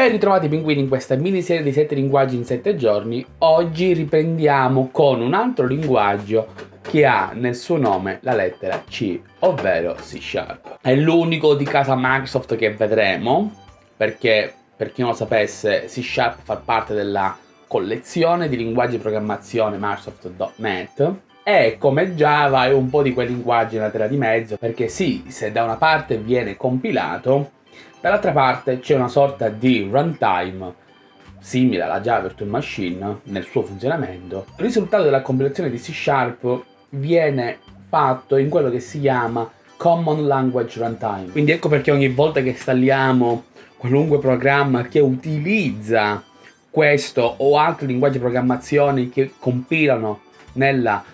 Ben ritrovati pinguini in questa miniserie di 7 linguaggi in 7 giorni. Oggi riprendiamo con un altro linguaggio che ha nel suo nome la lettera C, ovvero C Sharp. È l'unico di casa Microsoft che vedremo, perché per chi non lo sapesse C Sharp fa parte della collezione di linguaggi di programmazione Microsoft.NET e come Java è un po' di quei linguaggi nella terra di mezzo, perché sì, se da una parte viene compilato, Dall'altra parte c'è una sorta di runtime simile alla Java Virtual Machine nel suo funzionamento. Il risultato della compilazione di C Sharp viene fatto in quello che si chiama Common Language Runtime. Quindi ecco perché ogni volta che installiamo qualunque programma che utilizza questo o altri linguaggi di programmazione che compilano nella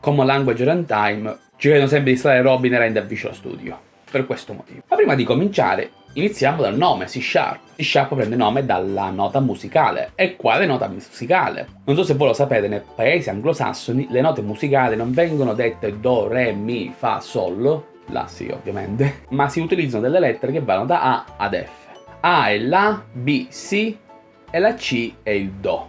Common Language Runtime ci vedono sempre di installare Robin e Render Visual Studio per questo motivo. Ma prima di cominciare iniziamo dal nome, C Sharp. C Sharp prende nome dalla nota musicale. E quale nota musicale? Non so se voi lo sapete, nei paesi anglosassoni le note musicali non vengono dette Do, Re, Mi, Fa, Sol, La sì ovviamente, ma si utilizzano delle lettere che vanno da A ad F. A è La, B, Si e la C è il Do.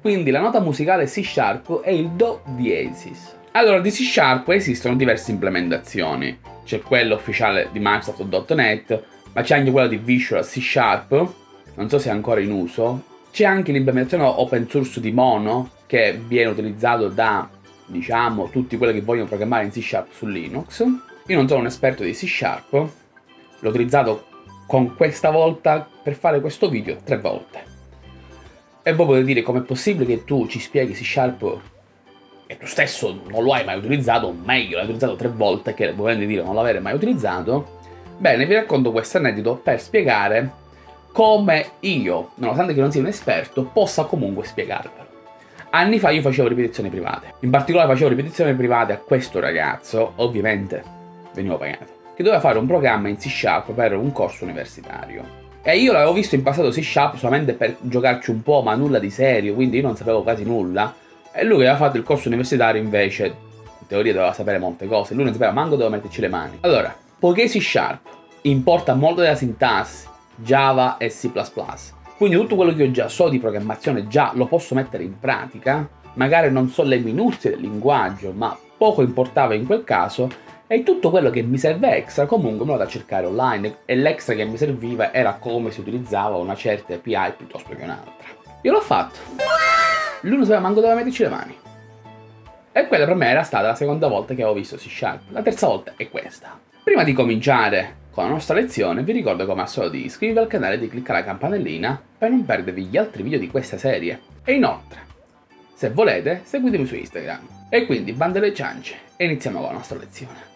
Quindi la nota musicale C Sharp è il Do diesis. Allora, di C Sharp esistono diverse implementazioni c'è quello ufficiale di Microsoft.NET, ma c'è anche quello di Visual C Sharp, non so se è ancora in uso. C'è anche l'implementazione open source di Mono, che viene utilizzato da, diciamo, tutti quelli che vogliono programmare in C Sharp su Linux. Io non sono un esperto di C Sharp, l'ho utilizzato con questa volta per fare questo video tre volte. E voi potete dire com'è possibile che tu ci spieghi C Sharp e tu stesso non lo hai mai utilizzato, meglio l'hai utilizzato tre volte, che volendo dire non l'avere mai utilizzato, bene, vi racconto questo aneddoto per spiegare come io, nonostante che non sia un esperto, possa comunque spiegarvelo. Anni fa io facevo ripetizioni private, in particolare facevo ripetizioni private a questo ragazzo, ovviamente venivo pagato, che doveva fare un programma in C Sharp per un corso universitario. E io l'avevo visto in passato C Sharp solamente per giocarci un po', ma nulla di serio, quindi io non sapevo quasi nulla, e lui aveva fatto il corso universitario invece, in teoria doveva sapere molte cose, lui non sapeva manco dove metterci le mani. Allora, poiché C Sharp importa molto della sintassi, Java e C++, quindi tutto quello che io già so di programmazione già lo posso mettere in pratica, magari non so le minuzie del linguaggio, ma poco importava in quel caso, e tutto quello che mi serve extra comunque me lo da cercare online, e l'extra che mi serviva era come si utilizzava una certa API piuttosto che un'altra. Io l'ho fatto! lui non sapeva manco dove metterci le mani. E quella per me era stata la seconda volta che avevo visto C Sharp, la terza volta è questa. Prima di cominciare con la nostra lezione vi ricordo come al solito di iscrivervi al canale e di cliccare la campanellina per non perdervi gli altri video di questa serie. E inoltre, se volete, seguitemi su Instagram. E quindi bande le ciance e iniziamo con la nostra lezione.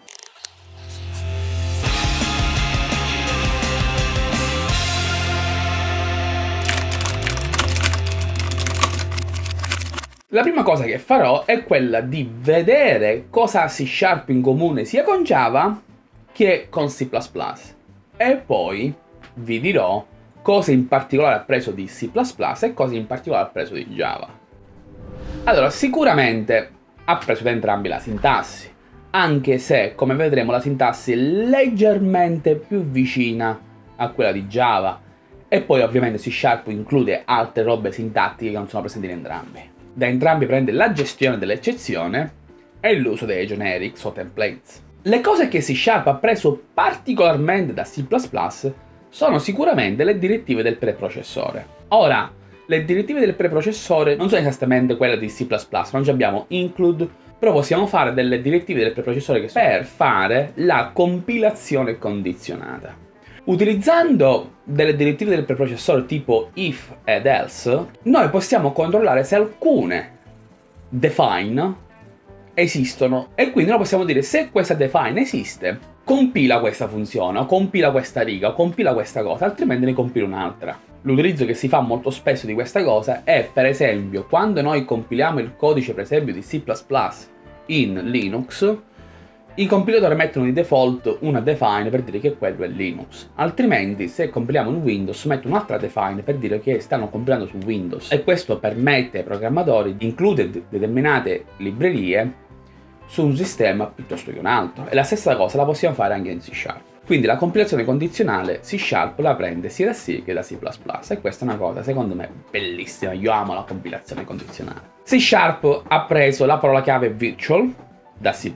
La prima cosa che farò è quella di vedere cosa C Sharp in comune sia con Java che con C++. E poi vi dirò cosa in particolare ha preso di C++ e cosa in particolare ha preso di Java. Allora, sicuramente ha preso da entrambi la sintassi, anche se, come vedremo, la sintassi è leggermente più vicina a quella di Java, e poi ovviamente C Sharp include altre robe sintattiche che non sono presenti in entrambi. Da entrambi prende la gestione dell'eccezione e l'uso dei generics o templates. Le cose che C Sharp ha preso particolarmente da C++ sono sicuramente le direttive del preprocessore. Ora, le direttive del preprocessore non sono esattamente quelle di C++, non abbiamo include, però possiamo fare delle direttive del preprocessore per fare la compilazione condizionata. Utilizzando delle direttive del preprocessore tipo if ed else, noi possiamo controllare se alcune define esistono e quindi noi possiamo dire se questa define esiste, compila questa funzione, o compila questa riga, o compila questa cosa, altrimenti ne compila un'altra. L'utilizzo che si fa molto spesso di questa cosa è, per esempio, quando noi compiliamo il codice, per esempio, di C++ in Linux, i compilatori mettono di default una define per dire che quello è Linux, altrimenti se compiliamo in Windows mettono un'altra define per dire che stanno compilando su Windows. E questo permette ai programmatori di includere determinate librerie su un sistema piuttosto che un altro. E la stessa cosa la possiamo fare anche in C Sharp. Quindi la compilazione condizionale C Sharp la prende sia da C che da C++ e questa è una cosa secondo me bellissima, io amo la compilazione condizionale. C Sharp ha preso la parola chiave virtual da C++,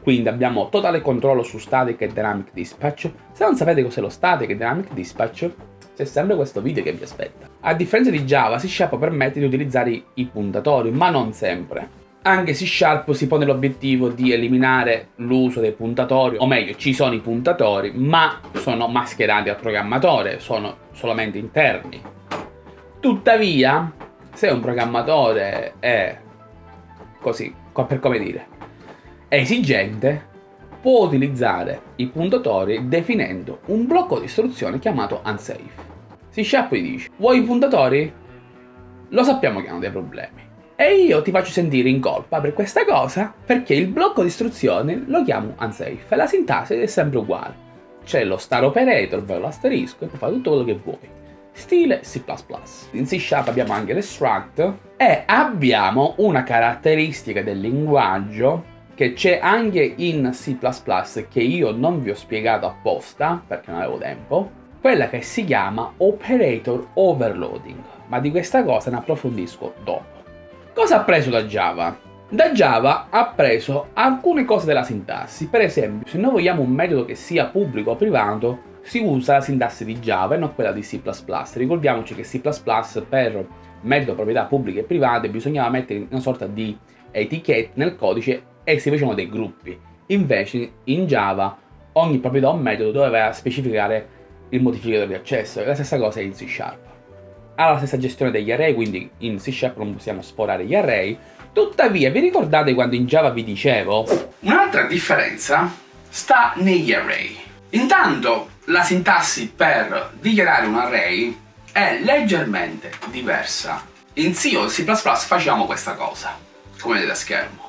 quindi abbiamo totale controllo su static e dynamic dispatch. Se non sapete cos'è lo static e dynamic dispatch, c'è sempre questo video che vi aspetta. A differenza di Java, C Sharp permette di utilizzare i puntatori, ma non sempre. Anche C Sharp si pone l'obiettivo di eliminare l'uso dei puntatori, o meglio, ci sono i puntatori, ma sono mascherati al programmatore, sono solamente interni. Tuttavia, se un programmatore è così, per come dire, esigente, può utilizzare i puntatori definendo un blocco di istruzione chiamato unsafe. C Sharp gli dice, vuoi i puntatori? Lo sappiamo che hanno dei problemi. E io ti faccio sentire in colpa per questa cosa perché il blocco di istruzione lo chiamo unsafe e la sintassi è sempre uguale. C'è lo star operator, ovvero l'asterisco, e puoi fare tutto quello che vuoi. Stile C++. In C Sharp abbiamo anche l'extract e abbiamo una caratteristica del linguaggio che c'è anche in C++ che io non vi ho spiegato apposta perché non avevo tempo, quella che si chiama Operator Overloading, ma di questa cosa ne approfondisco dopo. Cosa ha preso da Java? Da Java ha preso alcune cose della sintassi, per esempio se noi vogliamo un metodo che sia pubblico o privato si usa la sintassi di Java e non quella di C++. Ricordiamoci che C++ per metodo proprietà pubbliche e private bisognava mettere una sorta di etichette nel codice e si facevano dei gruppi. Invece in Java ogni proprietà o metodo doveva specificare il modificatore di accesso e la stessa cosa in C Sharp. Ha la stessa gestione degli array, quindi in C Sharp non possiamo sforare gli array, tuttavia vi ricordate quando in Java vi dicevo? Un'altra differenza sta negli array. Intanto la sintassi per dichiarare un array è leggermente diversa. In C o C++ facciamo questa cosa, come vedete a schermo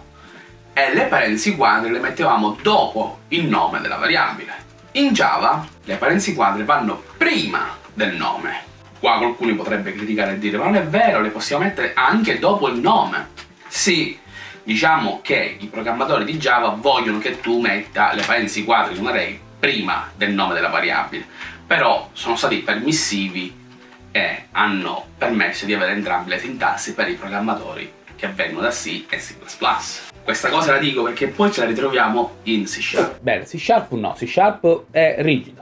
e le parentesi quadre le mettevamo dopo il nome della variabile. In Java le parentesi quadre vanno prima del nome. Qua qualcuno potrebbe criticare e dire ma non è vero, le possiamo mettere anche dopo il nome. Sì, diciamo che i programmatori di Java vogliono che tu metta le parentesi quadre di un array prima del nome della variabile, però sono stati permissivi e hanno permesso di avere entrambe le sintassi per i programmatori che vengono da C e C++. Questa cosa la dico perché poi ce la ritroviamo in C Sharp. Bene, C Sharp no, C Sharp è rigido.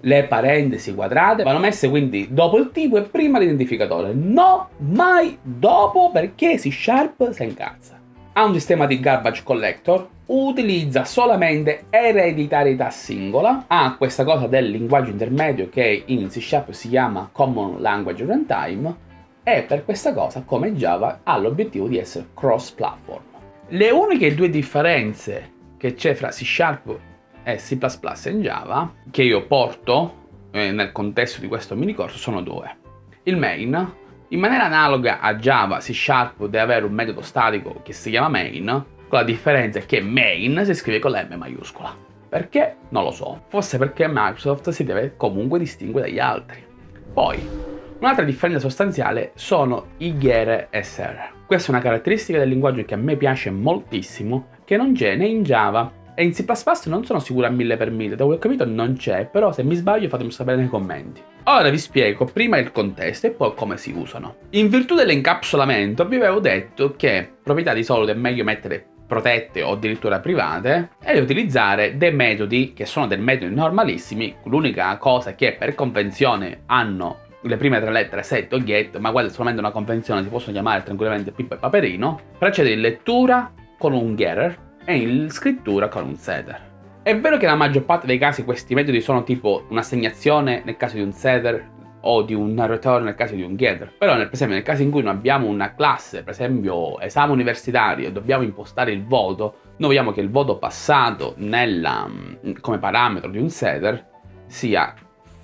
Le parentesi quadrate vanno messe quindi dopo il tipo e prima l'identificatore. No, mai dopo perché C Sharp si incazza. Ha un sistema di garbage collector, utilizza solamente ereditarietà singola, ha questa cosa del linguaggio intermedio che in C Sharp si chiama Common Language Runtime e per questa cosa, come Java, ha l'obiettivo di essere cross-platform. Le uniche due differenze che c'è fra C Sharp e C++ in Java, che io porto eh, nel contesto di questo mini corso, sono due. Il main, in maniera analoga a Java, C Sharp deve avere un metodo statico che si chiama main, con la differenza che main si scrive con la M maiuscola. Perché? Non lo so. Forse perché Microsoft si deve comunque distinguere dagli altri. Poi, Un'altra differenza sostanziale sono i ghere SR. Questa è una caratteristica del linguaggio che a me piace moltissimo, che non c'è né in Java e in C++ non sono sicuro a mille per mille, da quello che ho capito non c'è, però se mi sbaglio fatemi sapere nei commenti. Ora vi spiego prima il contesto e poi come si usano. In virtù dell'incapsulamento vi avevo detto che proprietà di solito è meglio mettere protette o addirittura private e utilizzare dei metodi che sono dei metodi normalissimi, l'unica cosa che per convenzione hanno le prime tre lettere set o get, ma è solamente una convenzione, si possono chiamare tranquillamente Pippo e Paperino, procede in lettura con un getter e in scrittura con un setter. È vero che nella maggior parte dei casi questi metodi sono tipo un'assegnazione nel caso di un setter o di un return nel caso di un getter, però nel, per esempio nel caso in cui noi abbiamo una classe, per esempio esame universitario e dobbiamo impostare il voto, noi vogliamo che il voto passato nella, come parametro di un setter sia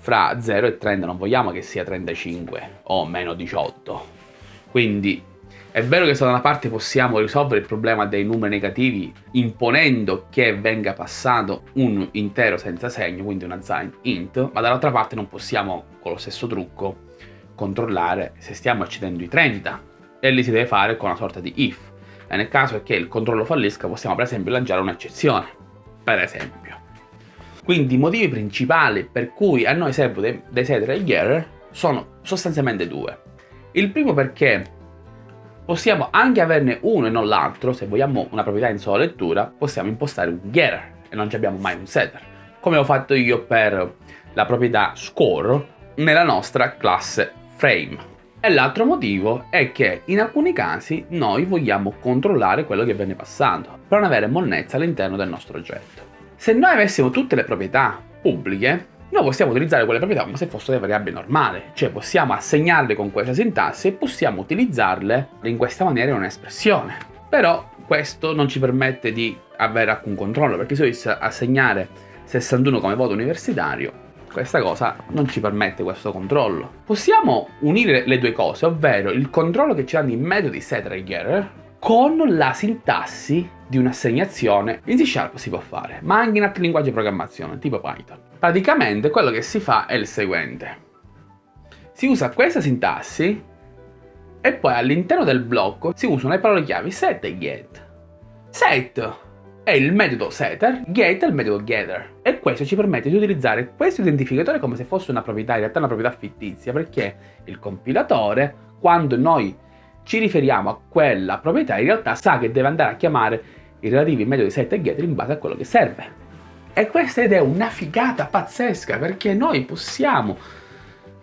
fra 0 e 30 non vogliamo che sia 35 o meno 18. Quindi è vero che da una parte possiamo risolvere il problema dei numeri negativi imponendo che venga passato un intero senza segno, quindi una sign int, ma dall'altra parte non possiamo con lo stesso trucco controllare se stiamo accedendo i 30 e lì si deve fare con una sorta di if. E nel caso che il controllo fallisca possiamo per esempio lanciare un'eccezione, per esempio. Quindi i motivi principali per cui a noi servono dei, dei set regetter sono sostanzialmente due. Il primo perché possiamo anche averne uno e non l'altro, se vogliamo una proprietà in sola lettura, possiamo impostare un getter e non abbiamo mai un setter, come ho fatto io per la proprietà score nella nostra classe frame. E l'altro motivo è che in alcuni casi noi vogliamo controllare quello che viene passando, per non avere monnezza all'interno del nostro oggetto. Se noi avessimo tutte le proprietà pubbliche, noi possiamo utilizzare quelle proprietà come se fossero delle variabili normali, cioè possiamo assegnarle con questa sintassi e possiamo utilizzarle in questa maniera in un'espressione. Però questo non ci permette di avere alcun controllo, perché se io assegnare 61 come voto universitario, questa cosa non ci permette questo controllo. Possiamo unire le due cose, ovvero il controllo che ci danno i metodi setRegetter con la sintassi di un'assegnazione in C Sharp si può fare, ma anche in altri linguaggi di programmazione, tipo Python. Praticamente quello che si fa è il seguente. Si usa questa sintassi e poi all'interno del blocco si usano le parole chiavi set e get. Set è il metodo setter, get è il metodo getter. E questo ci permette di utilizzare questo identificatore come se fosse una proprietà, in realtà una proprietà fittizia, perché il compilatore, quando noi ci riferiamo a quella proprietà, in realtà sa che deve andare a chiamare i relativi metodi set e getter in base a quello che serve. E questa ed è una figata pazzesca, perché noi possiamo,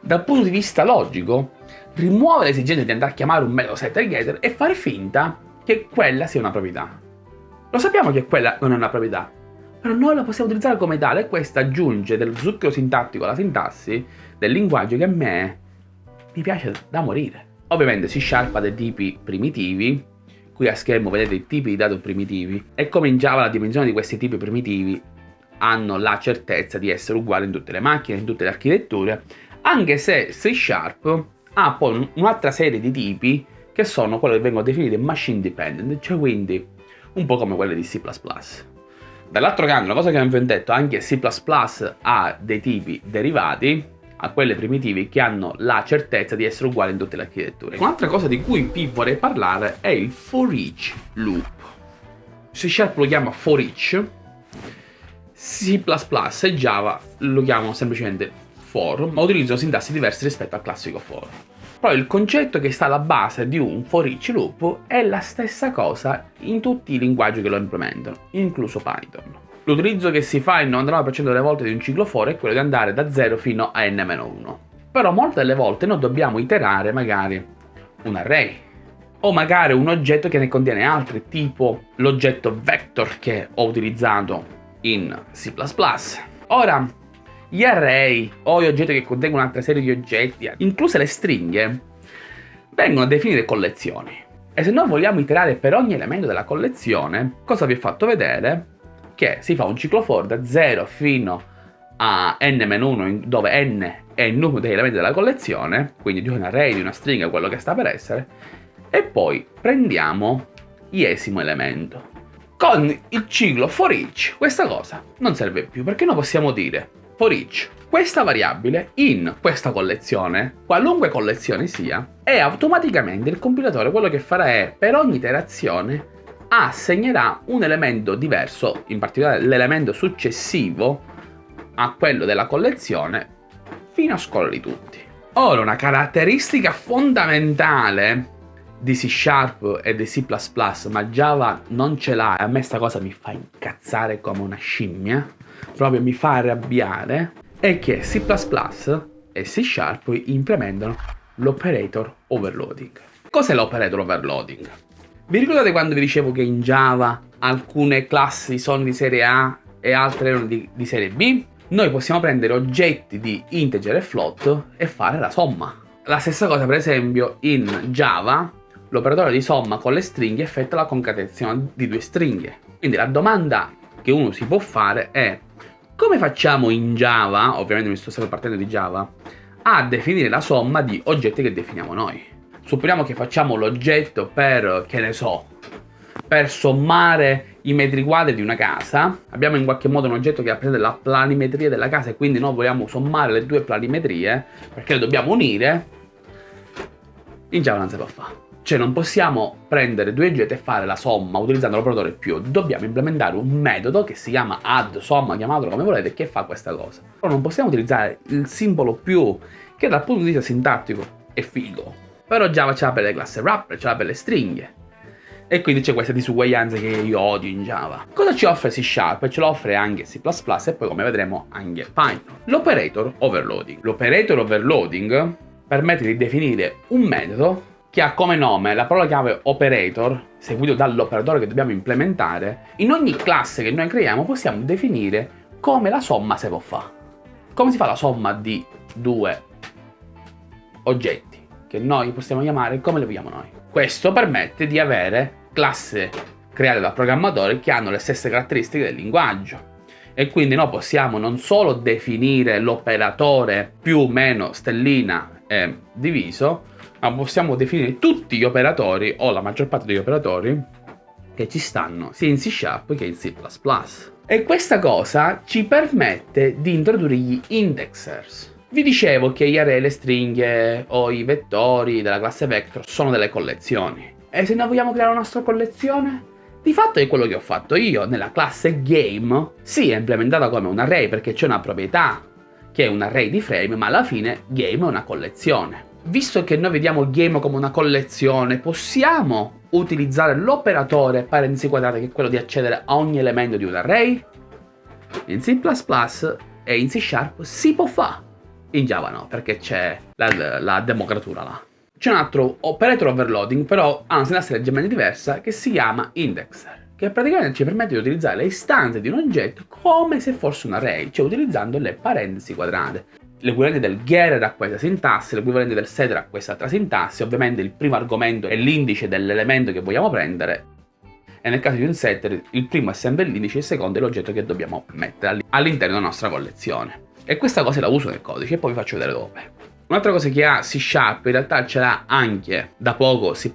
dal punto di vista logico, rimuovere l'esigenza di andare a chiamare un metodo set e getter e fare finta che quella sia una proprietà. Lo sappiamo che quella non è una proprietà, però noi la possiamo utilizzare come tale e questo aggiunge dello zucchero sintattico alla sintassi del linguaggio che a me mi piace da morire. Ovviamente si Sharp ha dei tipi primitivi, qui a schermo vedete i tipi di dato primitivi, e come in Java la dimensione di questi tipi primitivi hanno la certezza di essere uguali in tutte le macchine, in tutte le architetture, anche se C Sharp ha poi un'altra serie di tipi che sono quelli che vengono definiti machine dependent, cioè quindi un po' come quelle di C++. Dall'altro canto, una cosa che abbiamo detto, anche C++ ha dei tipi derivati, a quelle primitivi che hanno la certezza di essere uguali in tutte le architetture. Un'altra cosa di cui qui vorrei parlare è il for each loop. C Sharp lo chiama for each, C++ e Java lo chiamano semplicemente for, ma utilizzano sintassi diverse rispetto al classico for. Però il concetto che sta alla base di un for each loop è la stessa cosa in tutti i linguaggi che lo implementano, incluso Python. L'utilizzo che si fa il 99% delle volte di un ciclo for è quello di andare da 0 fino a n-1. Però molte delle volte noi dobbiamo iterare magari un array o magari un oggetto che ne contiene altri, tipo l'oggetto vector che ho utilizzato in C++. Ora, gli array o gli oggetti che contengono un'altra serie di oggetti, incluse le stringhe, vengono definite collezioni. E se noi vogliamo iterare per ogni elemento della collezione, cosa vi ho fatto vedere? Che si fa un ciclo for da 0 fino a n-1 dove n è il numero degli elementi della collezione, quindi di un array, di una stringa, quello che sta per essere, e poi prendiamo iesimo elemento. Con il ciclo for each questa cosa non serve più, perché noi possiamo dire for each questa variabile in questa collezione, qualunque collezione sia, e automaticamente il compilatore quello che farà è per ogni iterazione assegnerà un elemento diverso, in particolare l'elemento successivo a quello della collezione, fino a scorrerli tutti. Ora, una caratteristica fondamentale di C Sharp e di C++, ma Java non ce l'ha, e a me sta cosa mi fa incazzare come una scimmia, proprio mi fa arrabbiare, è che C++ e C Sharp implementano l'operator overloading. Cos'è l'operator overloading? Vi ricordate quando vi dicevo che in Java alcune classi sono di serie A e altre erano di, di serie B? Noi possiamo prendere oggetti di integer e float e fare la somma. La stessa cosa per esempio in Java l'operatore di somma con le stringhe effettua la concatenazione di due stringhe. Quindi la domanda che uno si può fare è come facciamo in Java, ovviamente mi sto sempre partendo di Java, a definire la somma di oggetti che definiamo noi? Supponiamo che facciamo l'oggetto per, che ne so, per sommare i metri quadri di una casa, abbiamo in qualche modo un oggetto che rappresenta la planimetria della casa e quindi noi vogliamo sommare le due planimetrie perché le dobbiamo unire, in Java non si può fare. Cioè non possiamo prendere due oggetti e fare la somma utilizzando l'operatore più, dobbiamo implementare un metodo che si chiama add, somma, chiamatelo come volete, che fa questa cosa. Però non possiamo utilizzare il simbolo più, che dal punto di vista sintattico è figo. Però Java ce l'ha per le classi wrapper, ce l'ha per le stringhe. E quindi c'è questa disuguaglianza che io odio in Java. Cosa ci offre C Sharp? Ce lo offre anche C++ e poi come vedremo anche Python. L'operator overloading. L'operator overloading permette di definire un metodo che ha come nome la parola chiave operator, seguito dall'operatore che dobbiamo implementare, in ogni classe che noi creiamo possiamo definire come la somma si può fare. Come si fa la somma di due oggetti, che noi possiamo chiamare come le vogliamo noi. Questo permette di avere classi create dal programmatore che hanno le stesse caratteristiche del linguaggio. E quindi noi possiamo non solo definire l'operatore più o meno stellina e diviso, ma possiamo definire tutti gli operatori o la maggior parte degli operatori che ci stanno sia in C Sharp che in C++. E questa cosa ci permette di introdurre gli indexers. Vi dicevo che gli array, le stringhe o i vettori della classe vector sono delle collezioni. E se noi vogliamo creare una nostra collezione? Di fatto è quello che ho fatto io nella classe game. Sì, è implementata come un array perché c'è una proprietà che è un array di frame, ma alla fine game è una collezione visto che noi vediamo game come una collezione, possiamo utilizzare l'operatore parentesi quadrate che è quello di accedere a ogni elemento di un array? In C++ e in C Sharp si può fare. In Java no, perché c'è la, la democratura là. C'è un altro operator overloading, però ha una sintassi leggermente diversa, che si chiama indexer, che praticamente ci permette di utilizzare le istanze di un oggetto come se fosse un array, cioè utilizzando le parentesi quadrate l'equivalente del getter a questa sintassi, l'equivalente del setter a quest'altra sintassi, ovviamente il primo argomento è l'indice dell'elemento che vogliamo prendere e nel caso di un setter il primo è sempre l'indice il secondo è l'oggetto che dobbiamo mettere all'interno della nostra collezione. E questa cosa la uso nel codice e poi vi faccio vedere dove. Un'altra cosa che ha C Sharp in realtà ce l'ha anche da poco C++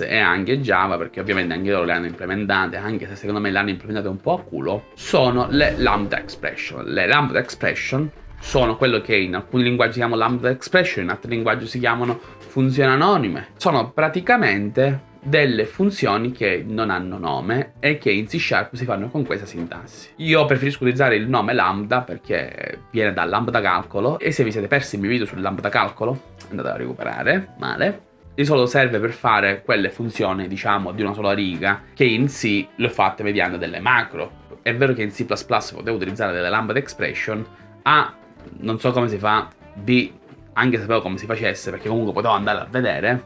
e anche Java perché ovviamente anche loro le hanno implementate anche se secondo me le hanno implementate un po' a culo sono le lambda expression. Le lambda expression sono quello che in alcuni linguaggi si chiamano lambda expression, in altri linguaggi si chiamano funzioni anonime. Sono praticamente delle funzioni che non hanno nome e che in C Sharp si fanno con questa sintassi. Io preferisco utilizzare il nome lambda perché viene da lambda calcolo e se vi siete persi il mio video sul lambda calcolo andate a recuperare, male. Di solito serve per fare quelle funzioni, diciamo, di una sola riga che in C le ho fatte mediante delle macro. È vero che in C++ potevo utilizzare delle lambda expression, A non so come si fa, B, anche sapevo come si facesse perché comunque potevo andare a vedere,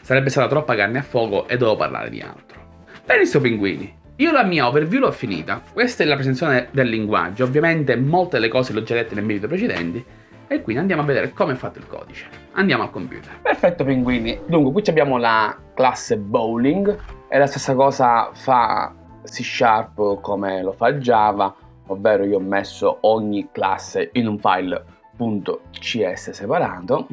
sarebbe stata troppa carne a fuoco e dovevo parlare di altro. Benissimo pinguini, io la mia overview l'ho finita, questa è la presentazione del linguaggio, ovviamente molte delle cose le ho già dette nei video precedenti, e quindi andiamo a vedere come è fatto il codice. Andiamo al computer. Perfetto pinguini, dunque qui abbiamo la classe bowling, e la stessa cosa fa C Sharp come lo fa Java, ovvero io ho messo ogni classe in un file .cs separato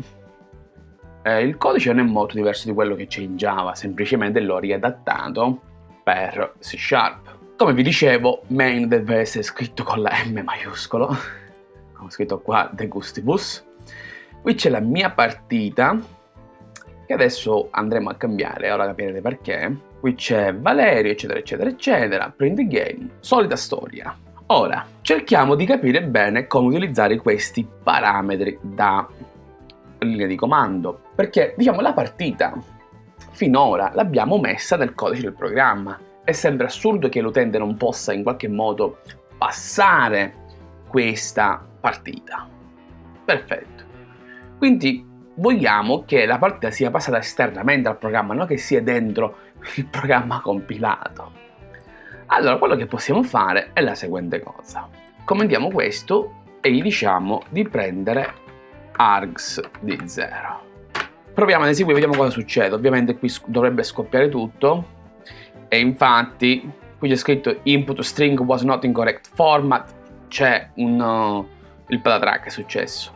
eh, il codice non è molto diverso di quello che c'è in Java, semplicemente l'ho riadattato per C Sharp. Come vi dicevo, main deve essere scritto con la M maiuscolo, come ho scritto qua, De Gustibus. Qui c'è la mia partita, che adesso andremo a cambiare, ora capirete perché. Qui c'è Valerio, eccetera, eccetera, eccetera, print game, solita storia. Ora, cerchiamo di capire bene come utilizzare questi parametri da linea di comando, perché diciamo la partita finora l'abbiamo messa nel codice del programma. È sempre assurdo che l'utente non possa in qualche modo passare questa partita. Perfetto. Quindi vogliamo che la partita sia passata esternamente al programma, non che sia dentro il programma compilato. Allora, quello che possiamo fare è la seguente cosa. Commentiamo questo e gli diciamo di prendere args di 0. Proviamo ad eseguire, vediamo cosa succede. Ovviamente qui dovrebbe scoppiare tutto e infatti qui c'è scritto input string was not in correct format, c'è un... Uh, il patatrack è successo.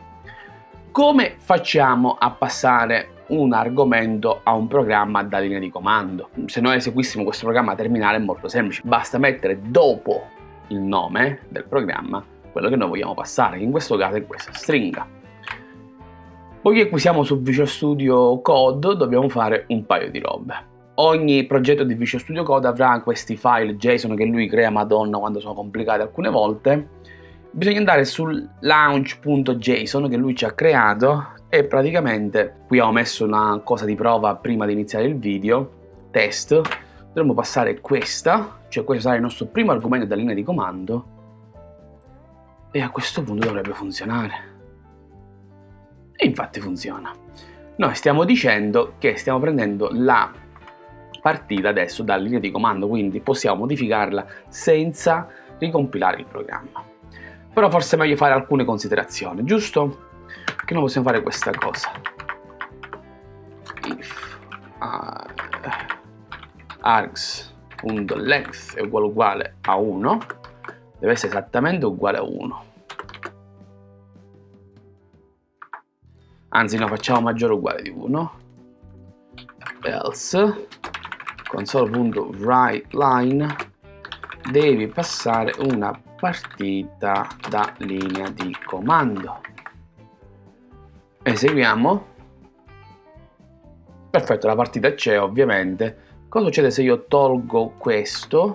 Come facciamo a passare un argomento a un programma da linea di comando. Se noi eseguissimo questo programma terminale è molto semplice, basta mettere dopo il nome del programma quello che noi vogliamo passare, che in questo caso è questa stringa. Poiché qui siamo su Visual Studio Code, dobbiamo fare un paio di robe. Ogni progetto di Visual Studio Code avrà questi file JSON che lui crea madonna quando sono complicati alcune volte. Bisogna andare sul launch.json che lui ci ha creato e praticamente qui ho messo una cosa di prova prima di iniziare il video, test, dovremmo passare questa, cioè questo sarà il nostro primo argomento della linea di comando e a questo punto dovrebbe funzionare. E infatti funziona. Noi stiamo dicendo che stiamo prendendo la partita adesso dalla linea di comando, quindi possiamo modificarla senza ricompilare il programma. Però forse è meglio fare alcune considerazioni, giusto? Che noi possiamo fare questa cosa. If uh, args.length è uguale uguale a 1, deve essere esattamente uguale a 1. Anzi, no, facciamo maggiore uguale di 1. Else. console.writeLine devi passare una partita da linea di comando. Eseguiamo. Perfetto la partita c'è ovviamente. Cosa succede se io tolgo questo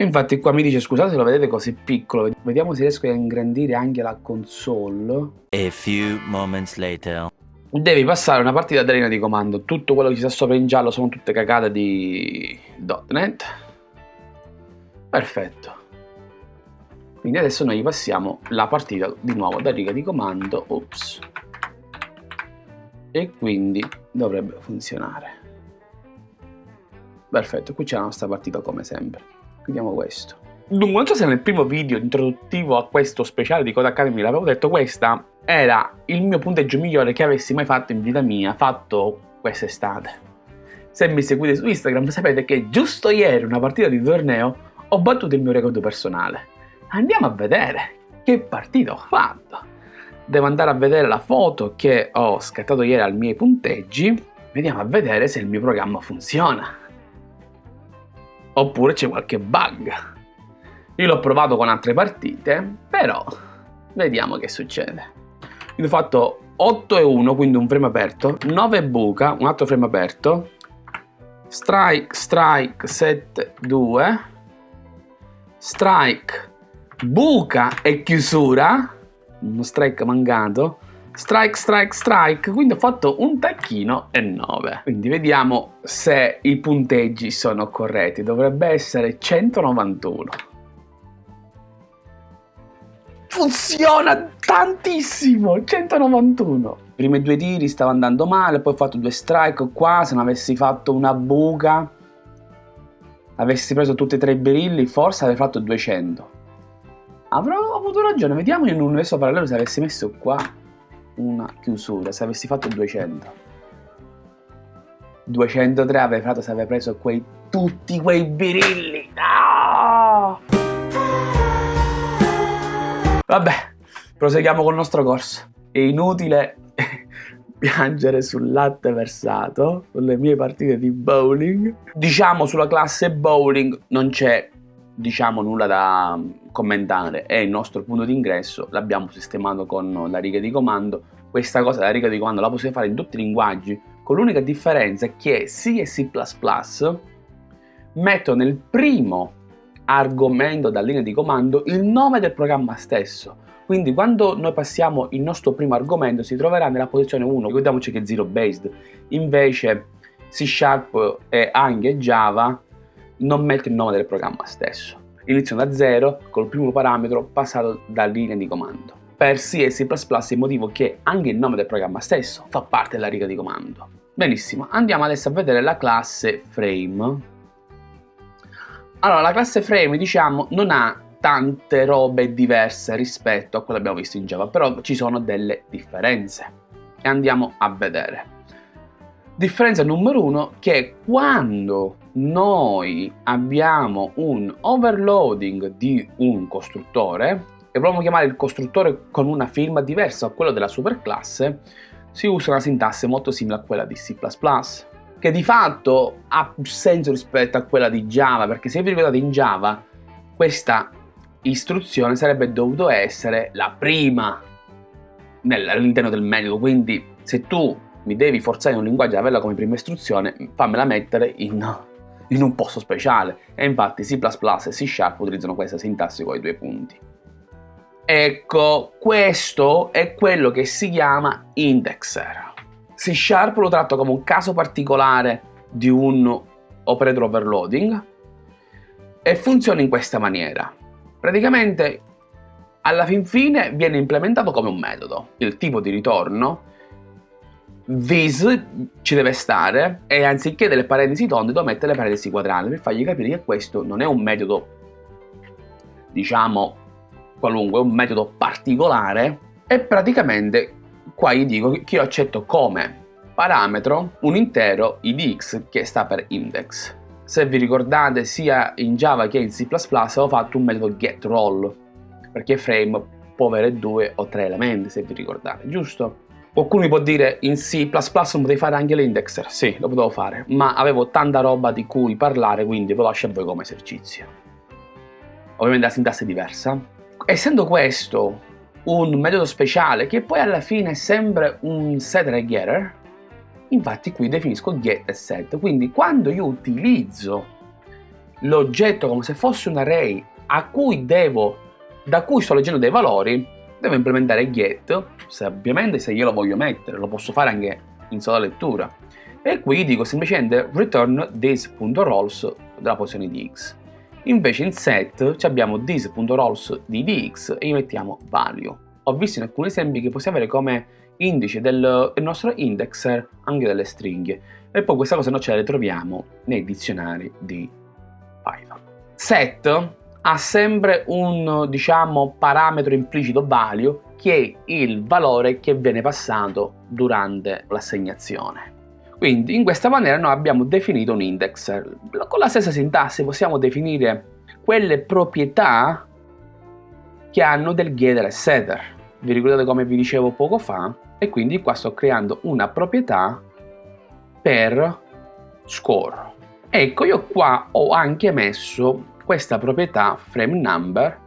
Infatti qua mi dice scusate se lo vedete così piccolo, vediamo se riesco a ingrandire anche la console. A few moments later. Devi passare una partita da linea di comando, tutto quello che ci sta sopra in giallo sono tutte cagate di .NET. Perfetto. Quindi adesso noi passiamo la partita di nuovo da riga di comando, ops. E quindi dovrebbe funzionare. Perfetto, qui c'è la nostra partita come sempre vediamo questo. Dunque, non so se nel primo video introduttivo a questo speciale di Code Academy l'avevo detto, questa era il mio punteggio migliore che avessi mai fatto in vita mia, fatto quest'estate. Se mi seguite su Instagram sapete che giusto ieri, una partita di torneo, ho battuto il mio record personale. Andiamo a vedere che partita ho fatto. Devo andare a vedere la foto che ho scattato ieri ai miei punteggi. Vediamo a vedere se il mio programma funziona oppure c'è qualche bug. Io l'ho provato con altre partite, però vediamo che succede. Io ho fatto 8 e 1, quindi un frame aperto, 9 buca, un altro frame aperto, strike, strike, 7, 2, strike, buca e chiusura, uno strike mancato, strike, strike, strike, quindi ho fatto un tacchino e 9. Quindi vediamo se i punteggi sono corretti, dovrebbe essere 191. Funziona tantissimo, 191. I primi due tiri stavo andando male, poi ho fatto due strike qua, se non avessi fatto una buca, avessi preso tutti e tre i berilli, forse avrei fatto 200. Avrò avuto ragione, vediamo in un universo parallelo se avessi messo qua una chiusura se avessi fatto 200 203 avrei fatto se avrei preso quei, tutti quei birilli. No! vabbè proseguiamo col nostro corso. È inutile piangere sul latte versato sulle mie partite di bowling. Diciamo sulla classe bowling non c'è diciamo nulla da commentare è il nostro punto di ingresso l'abbiamo sistemato con la riga di comando. Questa cosa la riga di comando la possiamo fare in tutti i linguaggi con l'unica differenza che C e C++ mettono nel primo argomento da linea di comando il nome del programma stesso. Quindi quando noi passiamo il nostro primo argomento si troverà nella posizione 1 ricordiamoci che è zero based invece C Sharp e anche Java non mette il nome del programma stesso. Iniziano da zero col primo parametro passato da linea di comando. Per C e C++ il motivo che anche il nome del programma stesso fa parte della riga di comando. Benissimo, andiamo adesso a vedere la classe frame. Allora, la classe frame, diciamo, non ha tante robe diverse rispetto a quello che abbiamo visto in Java, però ci sono delle differenze. E andiamo a vedere. Differenza numero uno che quando noi abbiamo un overloading di un costruttore e vogliamo chiamare il costruttore con una firma diversa a quella della superclasse, si usa una sintassi molto simile a quella di C++, che di fatto ha più senso rispetto a quella di Java, perché se vi ricordate in Java questa istruzione sarebbe dovuto essere la prima all'interno del metodo, quindi se tu mi devi forzare in un linguaggio ad averla come prima istruzione, fammela mettere in, in un posto speciale. E infatti C++ e C Sharp utilizzano questa sintassi con i due punti. Ecco, questo è quello che si chiama indexer. C Sharp lo tratto come un caso particolare di un operator overloading e funziona in questa maniera. Praticamente alla fin fine viene implementato come un metodo. Il tipo di ritorno this ci deve stare e anziché delle parentesi tonde devo mettere le parentesi quadrate per fargli capire che questo non è un metodo diciamo qualunque, è un metodo particolare e praticamente qua gli dico che io accetto come parametro un intero idx che sta per index se vi ricordate sia in Java che in C++ avevo fatto un metodo getRoll perché frame può avere due o tre elementi se vi ricordate, giusto? Qualcuno mi può dire in C++ non potevi fare anche l'indexer? Sì, lo potevo fare, ma avevo tanta roba di cui parlare quindi ve lo lascio a voi come esercizio. Ovviamente la sintassi è diversa. Essendo questo un metodo speciale che poi alla fine è sempre un set e getter, Infatti qui definisco get e set, quindi quando io utilizzo l'oggetto come se fosse un array cui devo, da cui sto leggendo dei valori, devo implementare get, se ovviamente se io lo voglio mettere, lo posso fare anche in sola lettura. E qui dico semplicemente return this.rolls della posizione di x. Invece in set abbiamo this.rolls di dx e gli mettiamo value. Ho visto in alcuni esempi che possiamo avere come indice del, del nostro indexer anche delle stringhe e poi questa cosa noi ce la ritroviamo nei dizionari di Python. Set ha sempre un diciamo parametro implicito value che è il valore che viene passato durante l'assegnazione. Quindi in questa maniera noi abbiamo definito un indexer. Con la stessa sintassi possiamo definire quelle proprietà che hanno del getter e setter. Vi ricordate come vi dicevo poco fa? e quindi qua sto creando una proprietà per score. Ecco, io qua ho anche messo questa proprietà frame number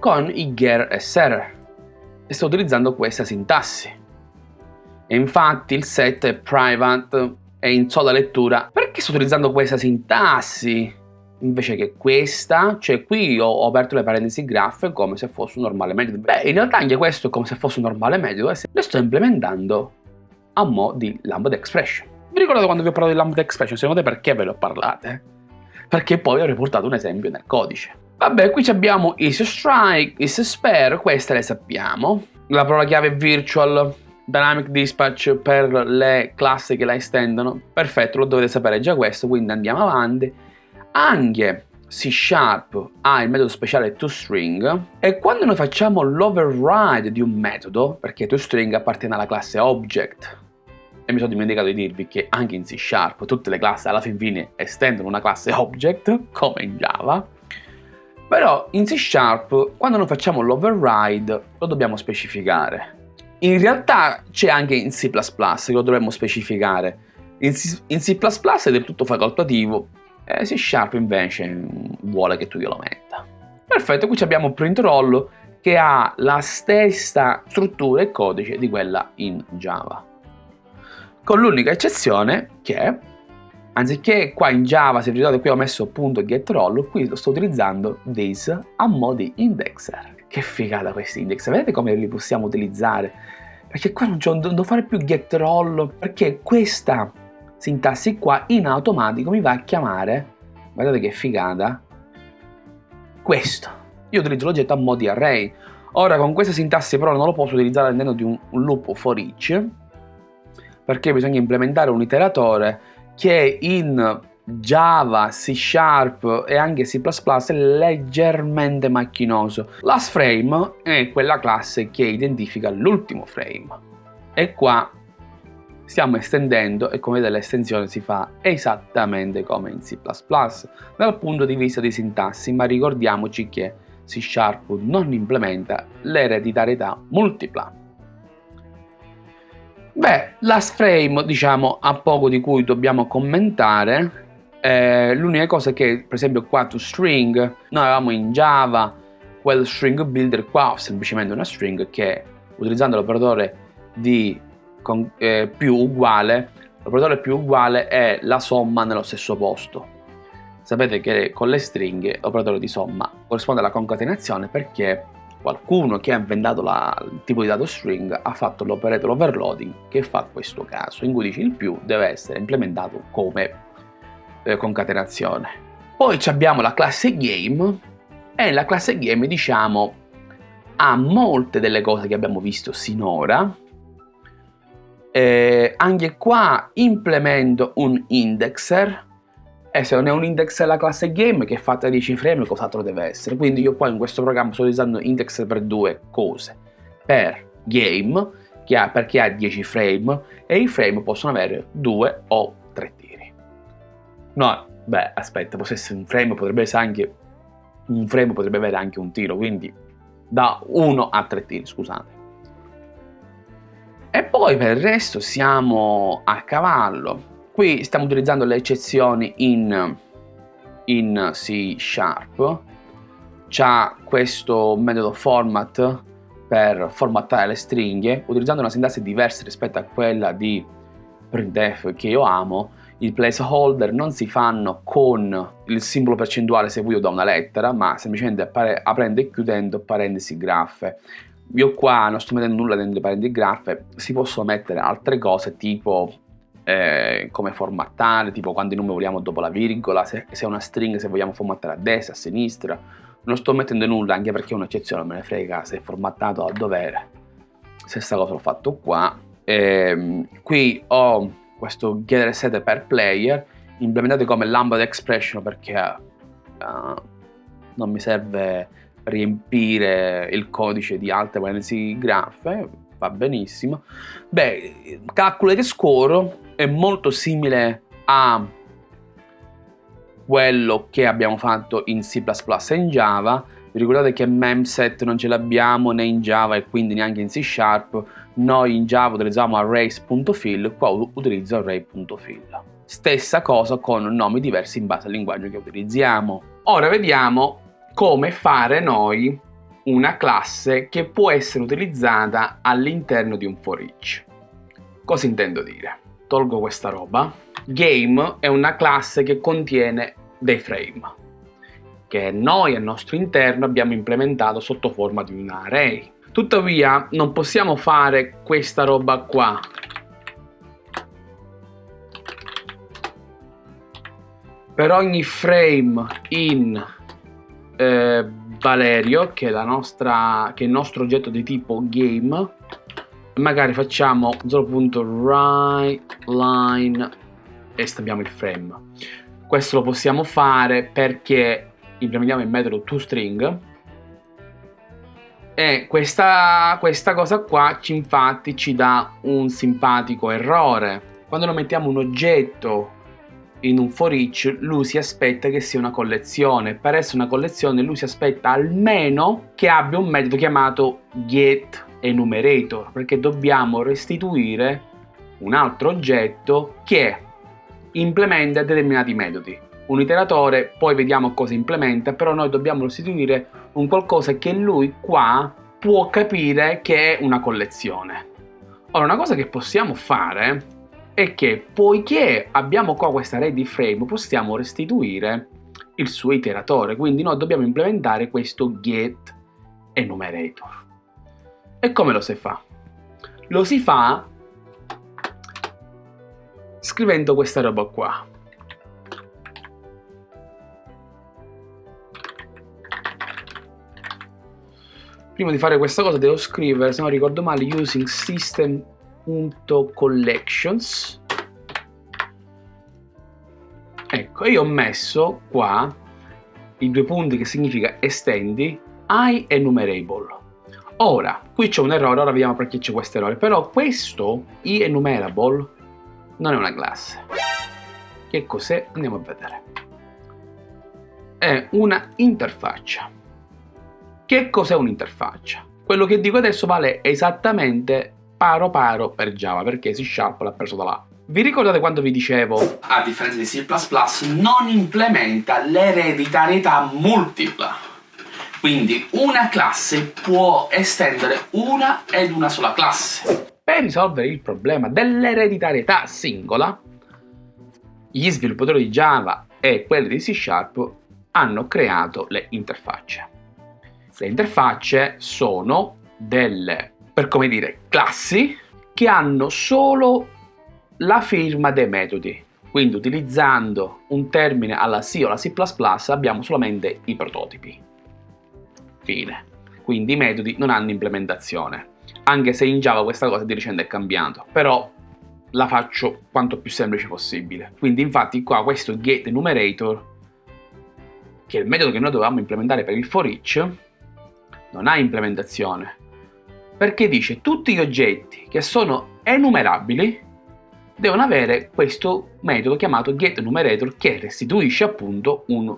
con i ger e ser e sto utilizzando questa sintassi. E infatti il set è private e in sola lettura. Perché sto utilizzando questa sintassi? invece che questa, cioè qui ho, aperto le parentesi graph come se fosse un normale metodo. Beh, in realtà anche questo è come se fosse un normale metodo e lo sto implementando a mo' di lambda expression. Vi ricordate quando vi ho parlato di lambda expression? Secondo te perché ve lo parlate? Perché poi ho riportato un esempio nel codice. Vabbè, qui abbiamo is strike, is spare, queste le sappiamo. La parola chiave virtual, dynamic dispatch per le classi che la estendono. Perfetto, lo dovete sapere già questo, quindi andiamo avanti anche C Sharp ha il metodo speciale toString e quando noi facciamo l'override di un metodo, perché toString appartiene alla classe object, e mi sono dimenticato di dirvi che anche in C Sharp tutte le classi alla fin fine estendono una classe object, come in Java, però in C Sharp quando noi facciamo l'override lo dobbiamo specificare. In realtà c'è anche in C++ che lo dovremmo specificare. In C, in C++ è del tutto facoltativo, eh, C Sharp invece vuole che tu glielo metta. Perfetto, qui abbiamo print roll che ha la stessa struttura e codice di quella in Java. Con l'unica eccezione che, anziché qua in Java, se vi ricordate qui ho messo punto get roll, qui sto utilizzando this a mo' di indexer. Che figata questi indexer, vedete come li possiamo utilizzare? Perché qua non, non devo fare più get roll, perché questa sintassi qua in automatico mi va a chiamare, guardate che figata, questo. Io utilizzo l'oggetto a mo' di array. Ora con questa sintassi però non lo posso utilizzare all'interno di un loop for each, perché bisogna implementare un iteratore che in Java, C Sharp e anche C++ è leggermente macchinoso. Last frame è quella classe che identifica l'ultimo frame. E qua stiamo estendendo e come vedete l'estensione si fa esattamente come in C++ dal punto di vista di sintassi, ma ricordiamoci che C Sharp non implementa l'ereditarietà multipla. Beh, last frame diciamo ha poco di cui dobbiamo commentare, eh, l'unica cosa è che per esempio qua to string noi avevamo in Java quel string builder qua semplicemente una string che utilizzando l'operatore di con, eh, più uguale, l'operatore più uguale è la somma nello stesso posto. Sapete che con le stringhe l'operatore di somma corrisponde alla concatenazione perché qualcuno che ha inventato la, il tipo di dato string ha fatto l'operator overloading che fa questo caso, in cui dice il più deve essere implementato come eh, concatenazione. Poi abbiamo la classe game e la classe game diciamo ha molte delle cose che abbiamo visto sinora. Eh, anche qua implemento un indexer e se non è un indexer la classe game che è fatta di ciframe cos'altro deve essere? Quindi io qua in questo programma sto utilizzando indexer per due cose. Per game che ha, perché ha 10 frame e i frame possono avere due o tre tiri. No beh aspetta potrebbe essere un frame potrebbe essere anche un frame potrebbe avere anche un tiro quindi da 1 a 3 tiri scusate. E poi per il resto siamo a cavallo. Qui stiamo utilizzando le eccezioni in, in C Sharp. C'ha questo metodo format per formattare le stringhe, utilizzando una sintassi diversa rispetto a quella di printf che io amo. I placeholder non si fanno con il simbolo percentuale seguito da una lettera, ma semplicemente aprendo e chiudendo parentesi graffe io qua non sto mettendo nulla dentro le parenti graffe, si possono mettere altre cose tipo eh, come formattare, tipo quanti numeri vogliamo dopo la virgola, se, se è una string se vogliamo formattare a destra, a sinistra. Non sto mettendo nulla anche perché è un'eccezione, me ne frega se è formattato a dovere. Stessa cosa l'ho fatto qua. E, ehm, qui ho questo getter set per player implementato come lambda expression perché uh, non mi serve riempire il codice di altre parentesi graffe, va benissimo. Beh, calcolo che score è molto simile a quello che abbiamo fatto in C++ e in Java. Vi ricordate che memset non ce l'abbiamo né in Java e quindi neanche in C Sharp. Noi in Java utilizziamo arrays.fill, qua utilizzo array.fill. Stessa cosa con nomi diversi in base al linguaggio che utilizziamo. Ora vediamo come fare noi una classe che può essere utilizzata all'interno di un for each. Cosa intendo dire? Tolgo questa roba. Game è una classe che contiene dei frame che noi al nostro interno abbiamo implementato sotto forma di un array. Tuttavia non possiamo fare questa roba qua per ogni frame in eh, Valerio che nostra, che è il nostro oggetto di tipo game magari facciamo 0.writeLine e stampiamo il frame. Questo lo possiamo fare perché implementiamo il metodo toString. E questa, questa cosa qua ci, infatti ci dà un simpatico errore. Quando noi mettiamo un oggetto in un for each lui si aspetta che sia una collezione. Per essere una collezione lui si aspetta almeno che abbia un metodo chiamato getEnumerator perché dobbiamo restituire un altro oggetto che implementa determinati metodi. Un iteratore, poi vediamo cosa implementa, però noi dobbiamo restituire un qualcosa che lui qua può capire che è una collezione. Ora, una cosa che possiamo fare è che poiché abbiamo qua questa array di frame possiamo restituire il suo iteratore quindi noi dobbiamo implementare questo get enumerator e come lo si fa? lo si fa scrivendo questa roba qua. Prima di fare questa cosa devo scrivere se non ricordo male using system collections ecco io ho messo qua i due punti che significa estendi i enumerable ora qui c'è un errore ora vediamo perché c'è questo errore però questo enumerable non è una classe. Che cos'è? Andiamo a vedere. È una interfaccia. Che cos'è un'interfaccia? Quello che dico adesso vale esattamente paro paro per Java perché C Sharp l'ha preso da là. Vi ricordate quando vi dicevo, a differenza di C++, non implementa l'ereditarietà multipla? Quindi una classe può estendere una ed una sola classe. Per risolvere il problema dell'ereditarietà singola, gli sviluppatori di Java e quelli di C Sharp hanno creato le interfacce. Le interfacce sono delle, per come dire, classi che hanno solo la firma dei metodi. Quindi utilizzando un termine alla C o alla C++ abbiamo solamente i prototipi. Fine. Quindi i metodi non hanno implementazione. Anche se in Java questa cosa di recente è cambiato. Però la faccio quanto più semplice possibile. Quindi infatti qua questo getEnumerator, che è il metodo che noi dovevamo implementare per il for each, non ha implementazione. Perché dice tutti gli oggetti che sono enumerabili devono avere questo metodo chiamato getEnumerator che restituisce appunto un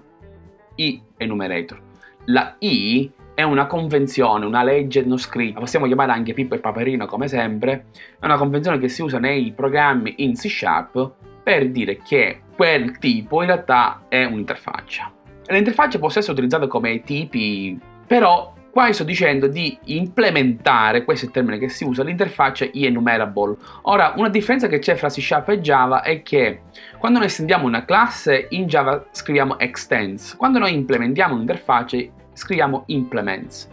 i-enumerator. La i è una convenzione, una legge non scritta, possiamo chiamare anche Pippo e Paperino come sempre, è una convenzione che si usa nei programmi in C Sharp per dire che quel tipo in realtà è un'interfaccia. Le interfacce possono essere utilizzate come tipi, però qua sto dicendo di implementare, questo è il termine che si usa, l'interfaccia enumerable. Ora, una differenza che c'è fra C Sharp e Java è che quando noi estendiamo una classe, in Java scriviamo extends. Quando noi implementiamo un'interfaccia, scriviamo implements.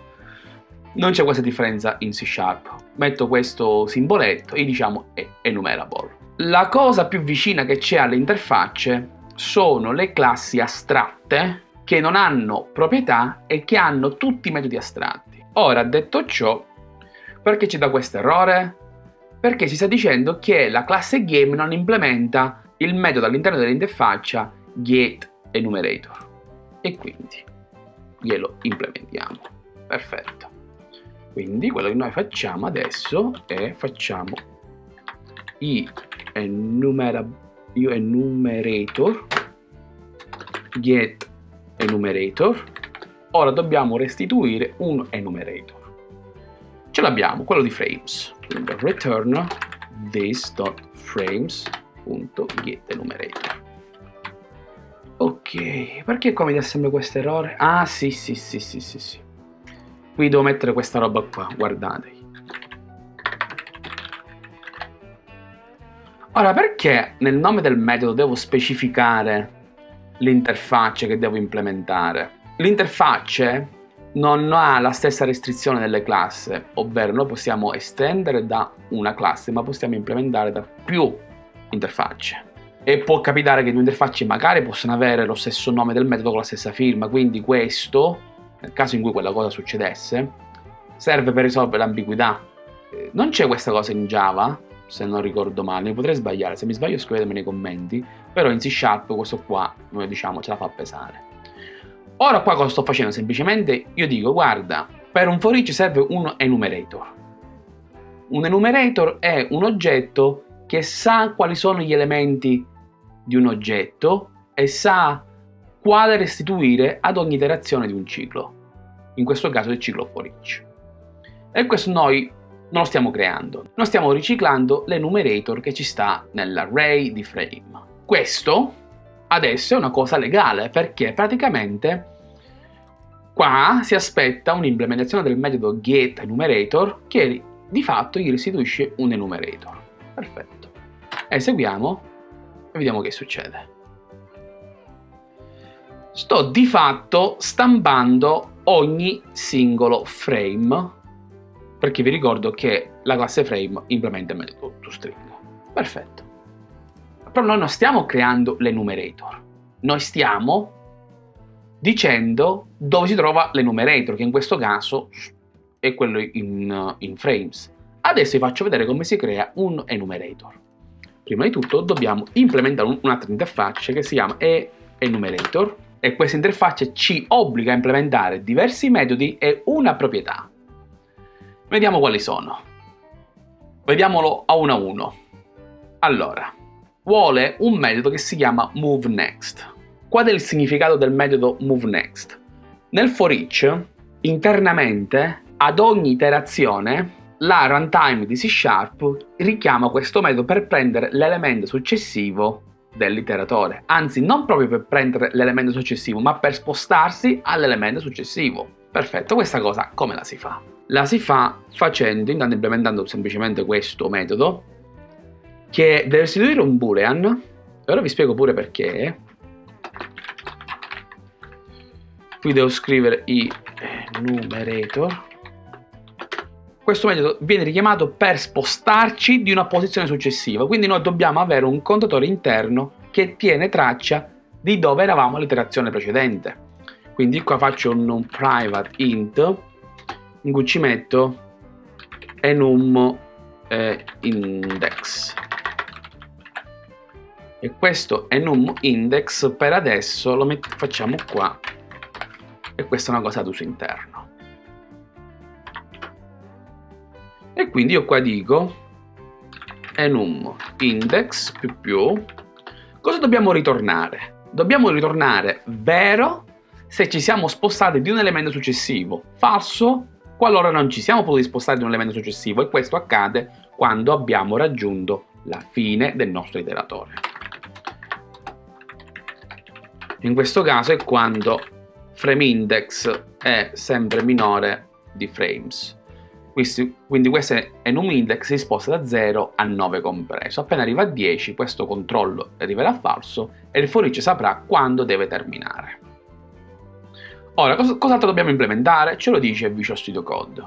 Non c'è questa differenza in C Sharp. Metto questo simboletto e diciamo enumerable. La cosa più vicina che c'è alle interfacce sono le classi astratte che non hanno proprietà e che hanno tutti i metodi astratti. Ora, detto ciò, perché ci dà questo errore? Perché si sta dicendo che la classe game non implementa il metodo all'interno dell'interfaccia getEnumerator. E quindi glielo implementiamo. Perfetto. Quindi quello che noi facciamo adesso è facciamo i enumerator get enumerator ora dobbiamo restituire un enumerator ce l'abbiamo quello di frames quindi return this.frames.getEnumerator Ok, perché mi dà sempre questo errore? Ah, sì, sì, sì, sì, sì, sì. Qui devo mettere questa roba qua, guardate. Ora, perché nel nome del metodo devo specificare l'interfaccia che devo implementare? L'interfaccia non ha la stessa restrizione delle classi, ovvero noi possiamo estendere da una classe, ma possiamo implementare da più interfacce e può capitare che due interfacce magari possano avere lo stesso nome del metodo con la stessa firma, quindi questo, nel caso in cui quella cosa succedesse, serve per risolvere l'ambiguità. Eh, non c'è questa cosa in Java, se non ricordo male, mi potrei sbagliare, se mi sbaglio scrivetemi nei commenti, però in C Sharp questo qua, noi diciamo, ce la fa pesare. Ora qua cosa sto facendo? Semplicemente io dico, guarda, per un for each serve un enumerator. Un enumerator è un oggetto che sa quali sono gli elementi di un oggetto e sa quale restituire ad ogni iterazione di un ciclo, in questo caso il ciclo for each. E questo noi non lo stiamo creando, noi stiamo riciclando l'enumerator che ci sta nell'array di frame. Questo adesso è una cosa legale perché praticamente qua si aspetta un'implementazione del metodo getEnumerator che di fatto gli restituisce un enumerator. Perfetto. Eseguiamo e vediamo che succede. Sto di fatto stampando ogni singolo frame perché vi ricordo che la classe frame implementa il metodo toString. Perfetto. Però noi non stiamo creando l'enumerator, noi stiamo dicendo dove si trova l'enumerator, che in questo caso è quello in, in frames. Adesso vi faccio vedere come si crea un enumerator. Prima di tutto dobbiamo implementare un'altra interfaccia che si chiama eEnumerator e questa interfaccia ci obbliga a implementare diversi metodi e una proprietà. Vediamo quali sono. Vediamolo a uno a uno. Allora, vuole un metodo che si chiama moveNext. Qual è il significato del metodo moveNext? Nel for each, internamente, ad ogni iterazione la runtime di C Sharp richiama questo metodo per prendere l'elemento successivo dell'iteratore, anzi non proprio per prendere l'elemento successivo, ma per spostarsi all'elemento successivo. Perfetto, questa cosa come la si fa? La si fa facendo, intanto implementando semplicemente questo metodo che deve restituire un boolean e ora vi spiego pure perché qui devo scrivere i numerator questo metodo viene richiamato per spostarci di una posizione successiva. Quindi noi dobbiamo avere un contatore interno che tiene traccia di dove eravamo all'iterazione precedente. Quindi qua faccio un, private int in cui ci metto enum eh, index. E questo enum index per adesso lo facciamo qua. E questa è una cosa ad uso interno e quindi io qua dico enum index più più cosa dobbiamo ritornare? dobbiamo ritornare vero se ci siamo spostati di un elemento successivo falso qualora non ci siamo potuti spostare di un elemento successivo e questo accade quando abbiamo raggiunto la fine del nostro iteratore in questo caso è quando frame index è sempre minore di frames. Quindi questo enum index si sposta da 0 a 9 compreso. Appena arriva a 10 questo controllo arriverà falso e il each saprà quando deve terminare. Ora, cos cos'altro dobbiamo implementare? Ce lo dice Visual Studio Code.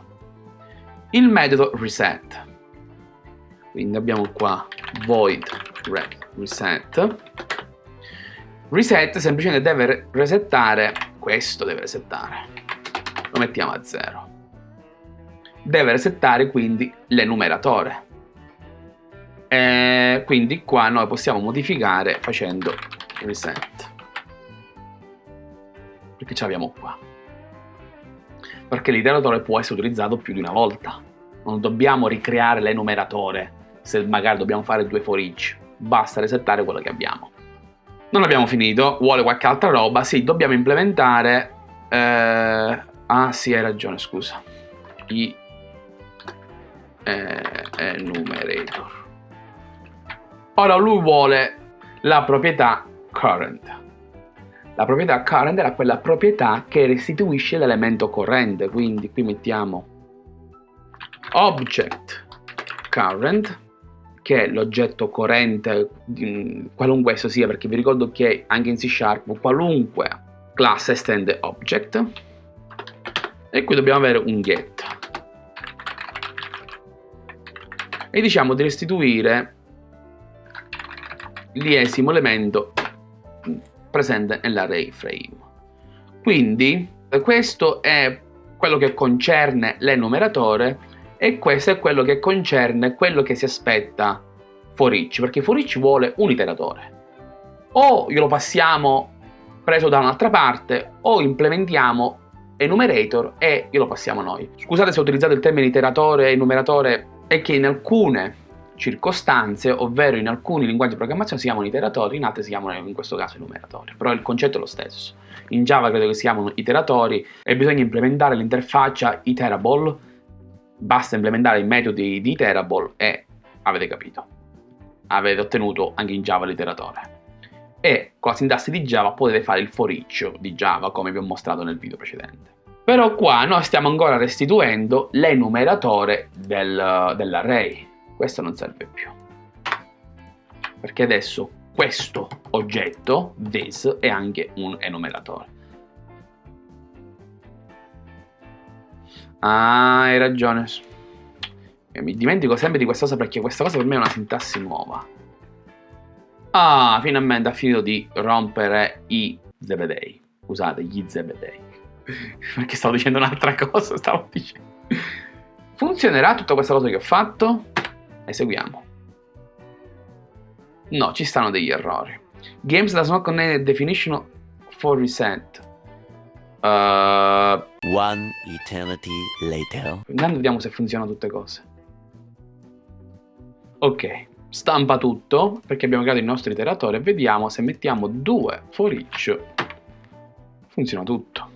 Il metodo reset. Quindi abbiamo qua void reset Reset semplicemente deve resettare, questo deve resettare, lo mettiamo a 0. Deve resettare quindi l'enumeratore. E quindi qua noi possiamo modificare facendo reset. Perché ce l'abbiamo qua. Perché l'iteratore può essere utilizzato più di una volta. Non dobbiamo ricreare l'enumeratore se magari dobbiamo fare due for each. Basta resettare quello che abbiamo. Non abbiamo finito, vuole qualche altra roba. Sì, dobbiamo implementare... Eh... Ah sì, hai ragione, scusa. I eh, enumerator. Ora lui vuole la proprietà current. La proprietà current è quella proprietà che restituisce l'elemento corrente, quindi qui mettiamo object current che è l'oggetto corrente, qualunque esso sia, perché vi ricordo che anche in C Sharp qualunque classe estende object, e qui dobbiamo avere un get. E diciamo di restituire l'iesimo elemento presente nell'array frame. Quindi questo è quello che concerne l'enumeratore e questo è quello che concerne quello che si aspetta for each, perché for each vuole un iteratore. O glielo passiamo preso da un'altra parte, o implementiamo enumerator e glielo passiamo noi. Scusate se ho utilizzato il termine iteratore e enumeratore, è che in alcune circostanze, ovvero in alcuni linguaggi di programmazione si chiamano iteratori, in altri si chiamano in questo caso enumeratori, però il concetto è lo stesso. In Java credo che si chiamano iteratori e bisogna implementare l'interfaccia iterable basta implementare i metodi di Iterable e avete capito. Avete ottenuto anche in Java l'iteratore. E con la sintassi di Java potete fare il for each di Java come vi ho mostrato nel video precedente. Però qua noi stiamo ancora restituendo l'enumeratore del, dell'array. Questo non serve più. Perché adesso questo oggetto, this, è anche un enumeratore. Ah, hai ragione. Io mi dimentico sempre di questa cosa perché questa cosa per me è una sintassi nuova. Ah, finalmente ha finito di rompere i zebedei. Scusate, gli zebedei. Perché stavo dicendo un'altra cosa, stavo dicendo. Funzionerà tutta questa cosa che ho fatto? Eseguiamo. No, ci stanno degli errori. Games does not contain a definition for reset. Uh, One eternity later. Intanto vediamo se funzionano tutte cose. Ok, stampa tutto perché abbiamo creato il nostro iteratore vediamo se mettiamo due for each funziona tutto.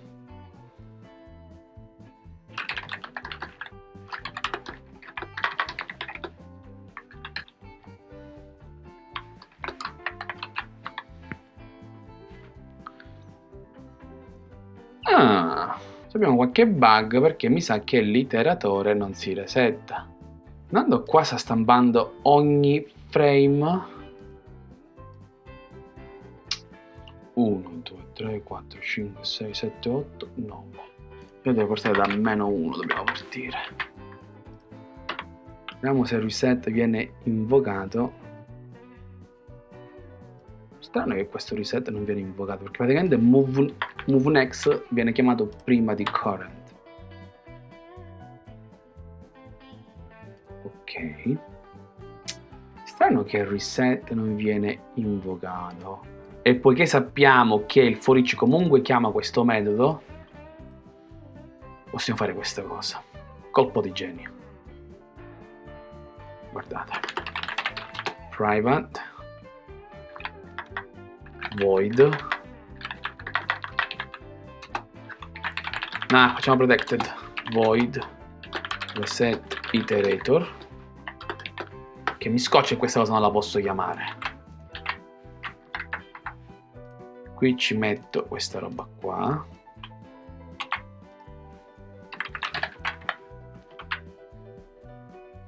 Abbiamo qualche bug perché mi sa che l'iteratore non si resetta. Andando qua sta stampando ogni frame. 1, 2, 3, 4, 5, 6, 7, 8, 9 io devo portare da meno 1 dobbiamo partire. Vediamo se il reset viene invocato strano che questo reset non viene invocato perché praticamente move, move next viene chiamato prima di current. Ok. Strano che il reset non viene invocato. E poiché sappiamo che il for each comunque chiama questo metodo possiamo fare questa cosa. Colpo di genio. Guardate. Private void. Nah facciamo protected. Void. Reset iterator. Che mi scoccia e questa cosa non la posso chiamare. Qui ci metto questa roba qua.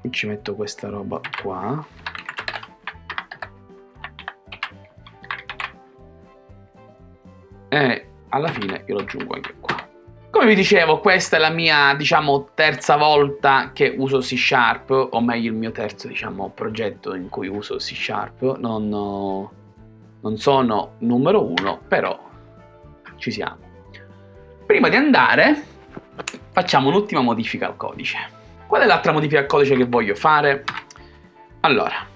Qui ci metto questa roba qua alla fine io lo aggiungo anche qua. Come vi dicevo, questa è la mia, diciamo, terza volta che uso C Sharp, o meglio il mio terzo, diciamo, progetto in cui uso C Sharp. Non, non sono numero uno, però ci siamo. Prima di andare, facciamo un'ultima modifica al codice. Qual è l'altra modifica al codice che voglio fare? Allora,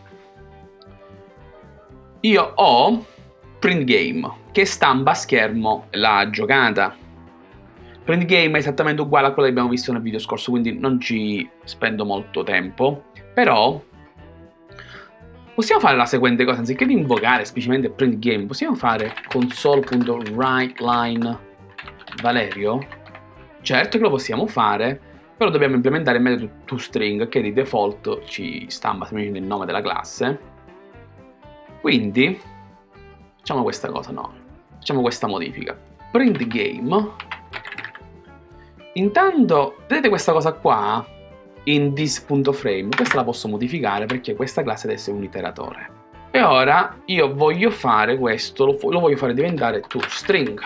io ho print game che stampa a schermo la giocata. Print game è esattamente uguale a quello che abbiamo visto nel video scorso, quindi non ci spendo molto tempo, però possiamo fare la seguente cosa, anziché di invocare semplicemente print game, possiamo fare console.writeLine Valerio? Certo che lo possiamo fare, però dobbiamo implementare il metodo toString che di default ci stampa semplicemente il nome della classe. Quindi facciamo questa cosa, no, facciamo questa modifica. Print game. Intanto, vedete questa cosa qua? In this.frame, questa la posso modificare perché questa classe deve essere un iteratore. E ora io voglio fare questo, lo, lo voglio fare diventare toString.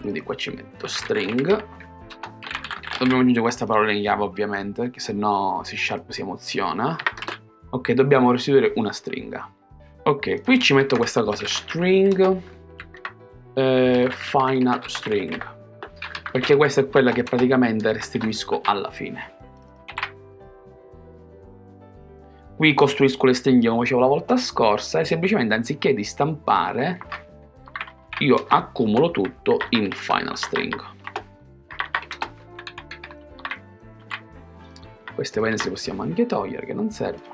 Quindi qua ci metto string. Dobbiamo aggiungere questa parola in chiave ovviamente, perché se no C Sharp si emoziona. Ok, dobbiamo restituire una stringa. Ok, qui ci metto questa cosa, string, eh, final string, perché questa è quella che praticamente restituisco alla fine. Qui costruisco le stringhe come facevo la volta scorsa e semplicemente anziché di stampare io accumulo tutto in final string. Queste le possiamo anche togliere che non servono.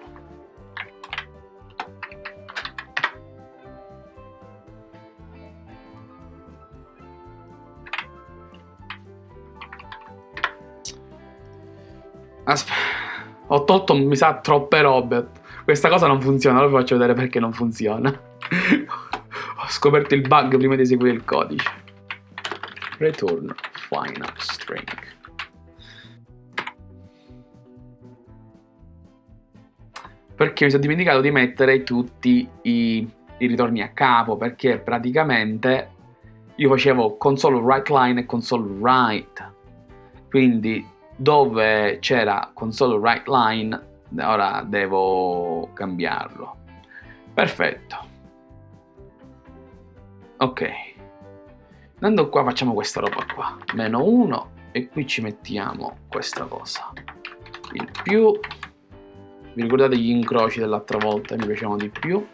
Aspetta, ho tolto, mi sa, troppe robe. Questa cosa non funziona, allora vi faccio vedere perché non funziona. ho scoperto il bug prima di eseguire il codice. Return final string. Perché mi sono dimenticato di mettere tutti i, i ritorni a capo, perché praticamente io facevo console write line e console write. Quindi dove c'era console write line ora devo cambiarlo. Perfetto. Ok. Andando qua facciamo questa roba qua. Meno 1 e qui ci mettiamo questa cosa. Il più. Vi ricordate gli incroci dell'altra volta? Mi piacevano di più.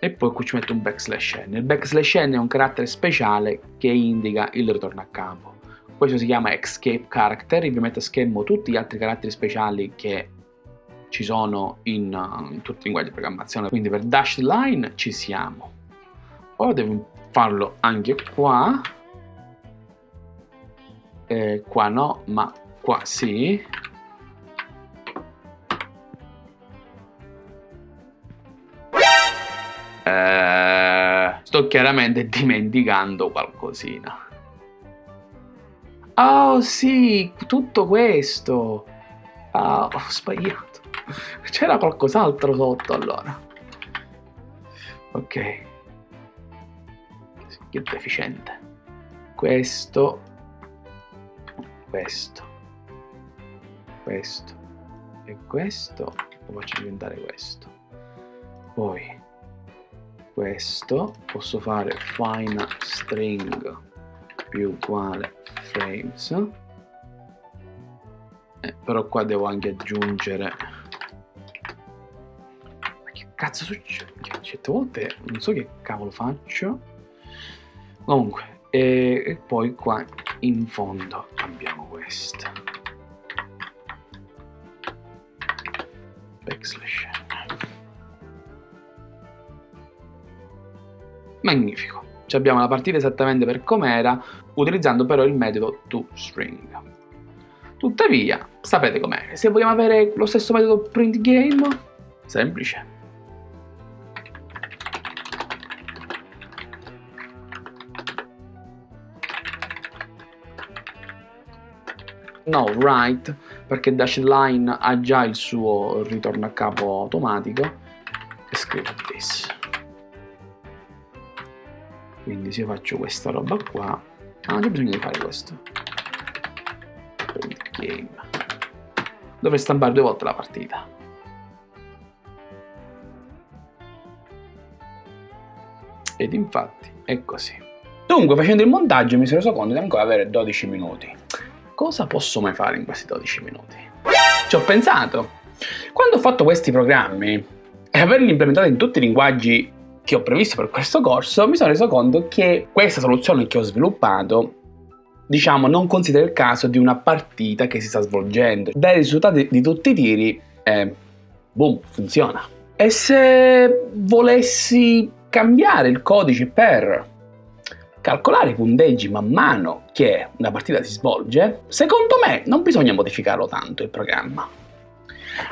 E poi qui ci metto un backslash n. Il backslash n è un carattere speciale che indica il ritorno a capo questo si chiama escape character, ovviamente schermo tutti gli altri caratteri speciali che ci sono in, uh, in tutti i linguaggi di programmazione, quindi per dashed line ci siamo. Ora devo farlo anche qua, eh, qua no, ma qua sì. Eh, sto chiaramente dimenticando qualcosina. Oh sì, tutto questo. Ah, ho sbagliato. C'era qualcos'altro sotto allora. Ok. Che deficiente. Questo. Questo. Questo. E questo. Lo faccio diventare questo. Poi questo posso fare fine string più uguale frames eh, però qua devo anche aggiungere. Ma che cazzo succede? certe volte non so che cavolo faccio. Comunque e, e poi qua in fondo abbiamo questo backslash. Magnifico ci abbiamo la partita esattamente per com'era, utilizzando però il metodo toString. Tuttavia, sapete com'è, se vogliamo avere lo stesso metodo printGame, semplice. No, write, perché dash line ha già il suo ritorno a capo automatico, e scrivo this quindi se io faccio questa roba qua ah, non c'è bisogno di fare questo. Game dove stampare due volte la partita? Ed infatti è così. Dunque facendo il montaggio mi sono reso conto di ancora avere 12 minuti. Cosa posso mai fare in questi 12 minuti? ci ho pensato. Quando ho fatto questi programmi e averli implementati in tutti i linguaggi che ho previsto per questo corso, mi sono reso conto che questa soluzione che ho sviluppato diciamo, non considera il caso di una partita che si sta svolgendo. Dai risultati di tutti i tiri, eh, boom, funziona. E se volessi cambiare il codice per calcolare i punteggi man mano che una partita si svolge, secondo me non bisogna modificarlo tanto il programma.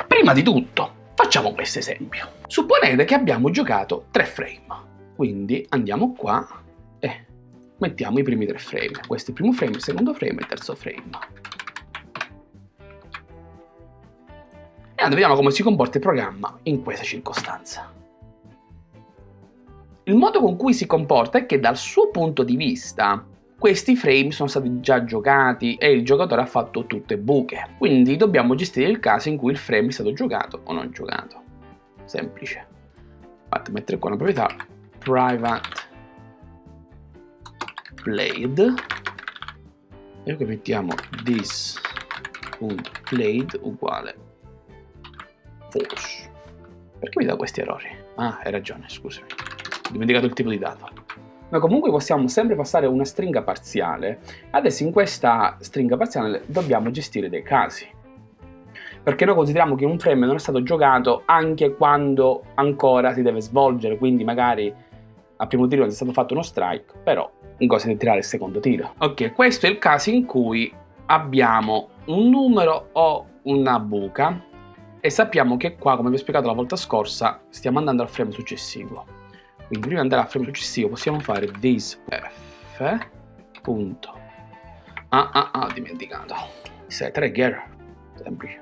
Prima di tutto, Facciamo questo esempio. Supponete che abbiamo giocato 3 frame, quindi andiamo qua e mettiamo i primi 3 frame. Questo è il primo frame, il secondo frame e il terzo frame. E allora vediamo come si comporta il programma in questa circostanza. Il modo con cui si comporta è che dal suo punto di vista questi frame sono stati già giocati e il giocatore ha fatto tutte buche. Quindi dobbiamo gestire il caso in cui il frame è stato giocato o non giocato. Semplice. Infatti mettere qua una proprietà private played e qui mettiamo this.played uguale false. Perché mi dà questi errori? Ah, hai ragione, scusami. Ho dimenticato il tipo di dato ma comunque possiamo sempre passare una stringa parziale. Adesso in questa stringa parziale dobbiamo gestire dei casi. Perché noi consideriamo che un frame non è stato giocato anche quando ancora si deve svolgere, quindi magari a primo tiro non è stato fatto uno strike, però in cosa di tirare il secondo tiro. Ok, questo è il caso in cui abbiamo un numero o una buca e sappiamo che qua, come vi ho spiegato la volta scorsa, stiamo andando al frame successivo. Quindi prima di andare al frame successivo possiamo fare this f punto. Ah ah ah dimenticato. Set trigger. Semplice.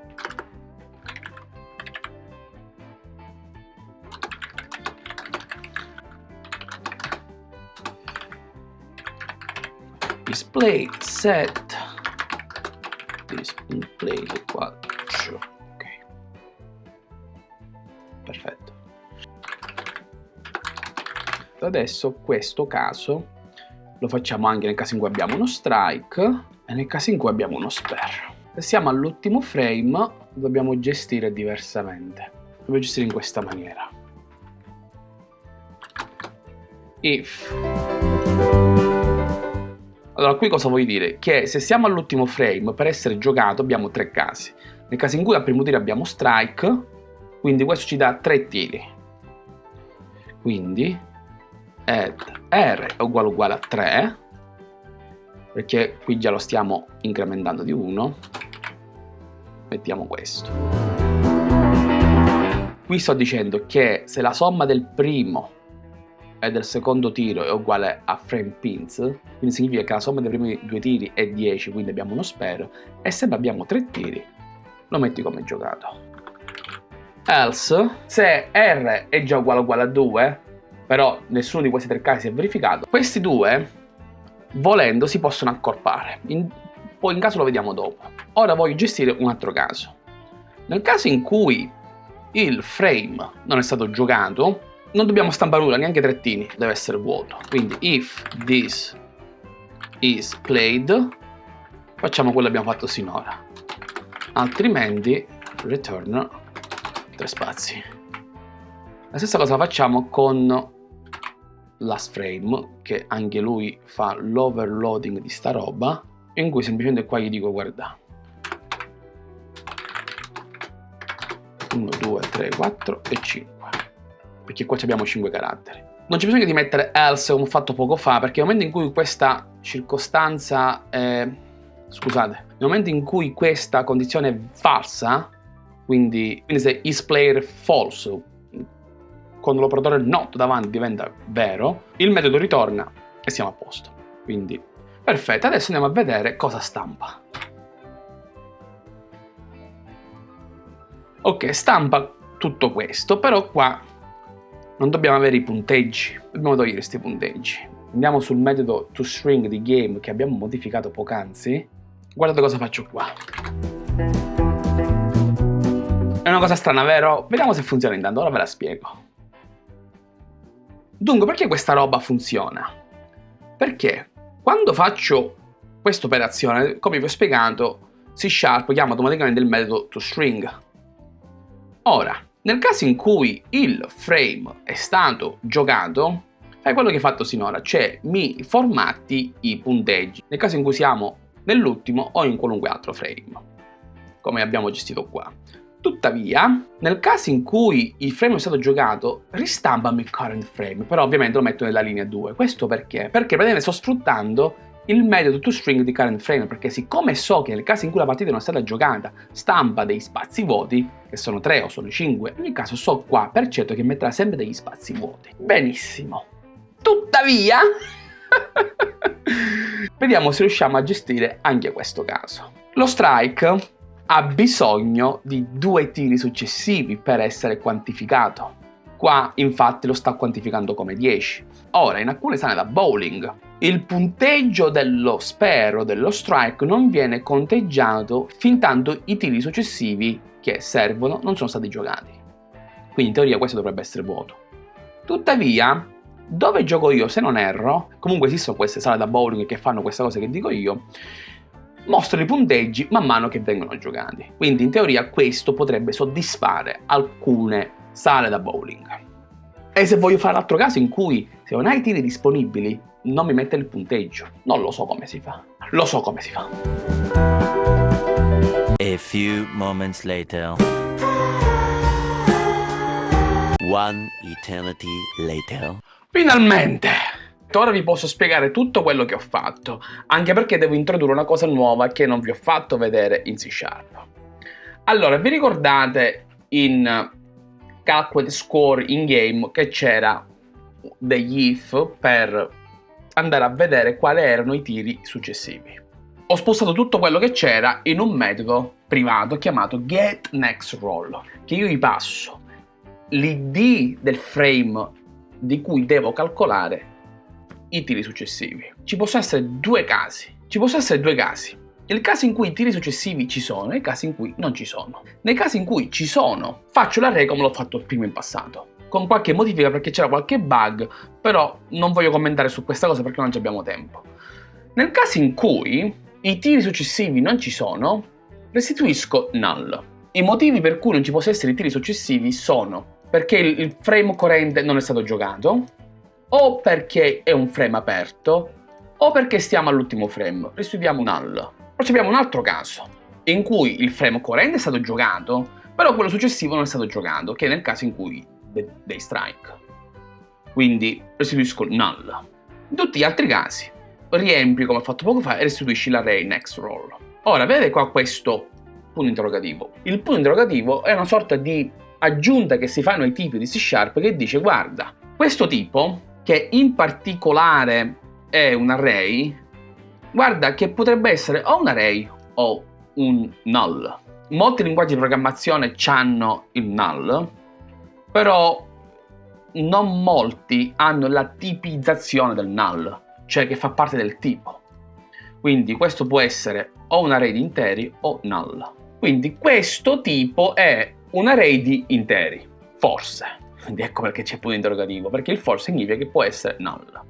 Display set. Display uguale ok. Perfetto adesso questo caso lo facciamo anche nel caso in cui abbiamo uno strike e nel caso in cui abbiamo uno spare. Se siamo all'ultimo frame dobbiamo gestire diversamente. Dobbiamo gestire in questa maniera. If. Allora qui cosa vuol dire? Che se siamo all'ultimo frame per essere giocato abbiamo tre casi. Nel caso in cui al primo tiro abbiamo strike, quindi questo ci dà tre tiri. Quindi add r è uguale uguale a 3 perché qui già lo stiamo incrementando di 1 mettiamo questo qui sto dicendo che se la somma del primo e del secondo tiro è uguale a frame pins, quindi significa che la somma dei primi due tiri è 10, quindi abbiamo uno spero, e se abbiamo tre tiri, lo metti come giocato. Else, se R è già uguale uguale a 2, però nessuno di questi tre casi si è verificato, questi due, volendo, si possono accorpare. In, poi in caso lo vediamo dopo. Ora voglio gestire un altro caso. Nel caso in cui il frame non è stato giocato, non dobbiamo stampare nulla, neanche trettini, deve essere vuoto. Quindi if this is played, facciamo quello che abbiamo fatto sinora. Altrimenti return tre spazi. La stessa cosa facciamo con last frame, che anche lui fa l'overloading di sta roba, in cui semplicemente qua gli dico guarda. 1, 2, 3, 4 e 5 perché qua abbiamo 5 caratteri. Non c'è bisogno di mettere else come ho fatto poco fa, perché nel momento in cui questa circostanza è... scusate, nel momento in cui questa condizione è falsa, quindi, quindi se is player false, con l'operatore not davanti diventa vero, il metodo ritorna e siamo a posto. Quindi, perfetto, adesso andiamo a vedere cosa stampa. Ok, stampa tutto questo, però qua non dobbiamo avere i punteggi, dobbiamo togliere questi punteggi. Andiamo sul metodo toString di game che abbiamo modificato poc'anzi. Guardate cosa faccio qua. È una cosa strana, vero? Vediamo se funziona intanto, ora ve la spiego. Dunque, perché questa roba funziona? Perché quando faccio questa operazione, come vi ho spiegato, C Sharp chiama automaticamente il metodo toString. Ora, nel caso in cui il frame è stato giocato, fai quello che hai fatto sinora, cioè mi formatti i punteggi, nel caso in cui siamo nell'ultimo o in qualunque altro frame, come abbiamo gestito qua. Tuttavia, nel caso in cui il frame è stato giocato, ristampami il current frame, però ovviamente lo metto nella linea 2. Questo perché? Perché praticamente sto sfruttando il metodo toString di current frame perché siccome so che nel caso in cui la partita non è stata giocata stampa dei spazi vuoti che sono 3 o sono 5 in ogni caso so qua per certo che metterà sempre degli spazi vuoti benissimo tuttavia vediamo se riusciamo a gestire anche questo caso lo strike ha bisogno di due tiri successivi per essere quantificato Qua infatti lo sta quantificando come 10. Ora, in alcune sale da bowling, il punteggio dello spero, dello strike, non viene conteggiato fin tanto i tiri successivi che servono non sono stati giocati. Quindi in teoria questo dovrebbe essere vuoto. Tuttavia, dove gioco io, se non erro, comunque esistono queste sale da bowling che fanno questa cosa che dico io, mostrano i punteggi man mano che vengono giocati. Quindi in teoria questo potrebbe soddisfare alcune sale da bowling. E se voglio fare l'altro caso in cui se non hai tiri disponibili non mi mette il punteggio, non lo so come si fa. Lo so come si fa. A few moments later. One eternity later. Finalmente! Ora vi posso spiegare tutto quello che ho fatto, anche perché devo introdurre una cosa nuova che non vi ho fatto vedere in C Sharp. Allora, vi ricordate in calculate score in game che c'era degli if per andare a vedere quali erano i tiri successivi. Ho spostato tutto quello che c'era in un metodo privato chiamato getNextRoll, che io gli passo l'id del frame di cui devo calcolare i tiri successivi. Ci possono essere due casi. Ci possono essere due casi. Il caso in cui i tiri successivi ci sono e il caso in cui non ci sono. Nei casi in cui ci sono, faccio l'array come l'ho fatto prima in passato. Con qualche modifica perché c'era qualche bug, però non voglio commentare su questa cosa perché non abbiamo tempo. Nel caso in cui i tiri successivi non ci sono, restituisco null. I motivi per cui non ci possono essere i tiri successivi sono perché il frame corrente non è stato giocato, o perché è un frame aperto, o perché stiamo all'ultimo frame. Restituiamo null. Poi abbiamo un altro caso, in cui il frame corrente è stato giocato, però quello successivo non è stato giocato, che è nel caso in cui dei strike. Quindi restituisco null. In tutti gli altri casi, riempi come ho fatto poco fa e restituisci l'array next roll. Ora, vedete qua questo punto interrogativo. Il punto interrogativo è una sorta di aggiunta che si fanno ai tipi di C Sharp che dice guarda, questo tipo che in particolare è un array, guarda che potrebbe essere o un array o un null. Molti linguaggi di programmazione hanno il null, però non molti hanno la tipizzazione del null, cioè che fa parte del tipo. Quindi questo può essere o un array di interi o null. Quindi questo tipo è un array di interi, forse. Quindi ecco perché c'è punto interrogativo, perché il for significa che può essere null.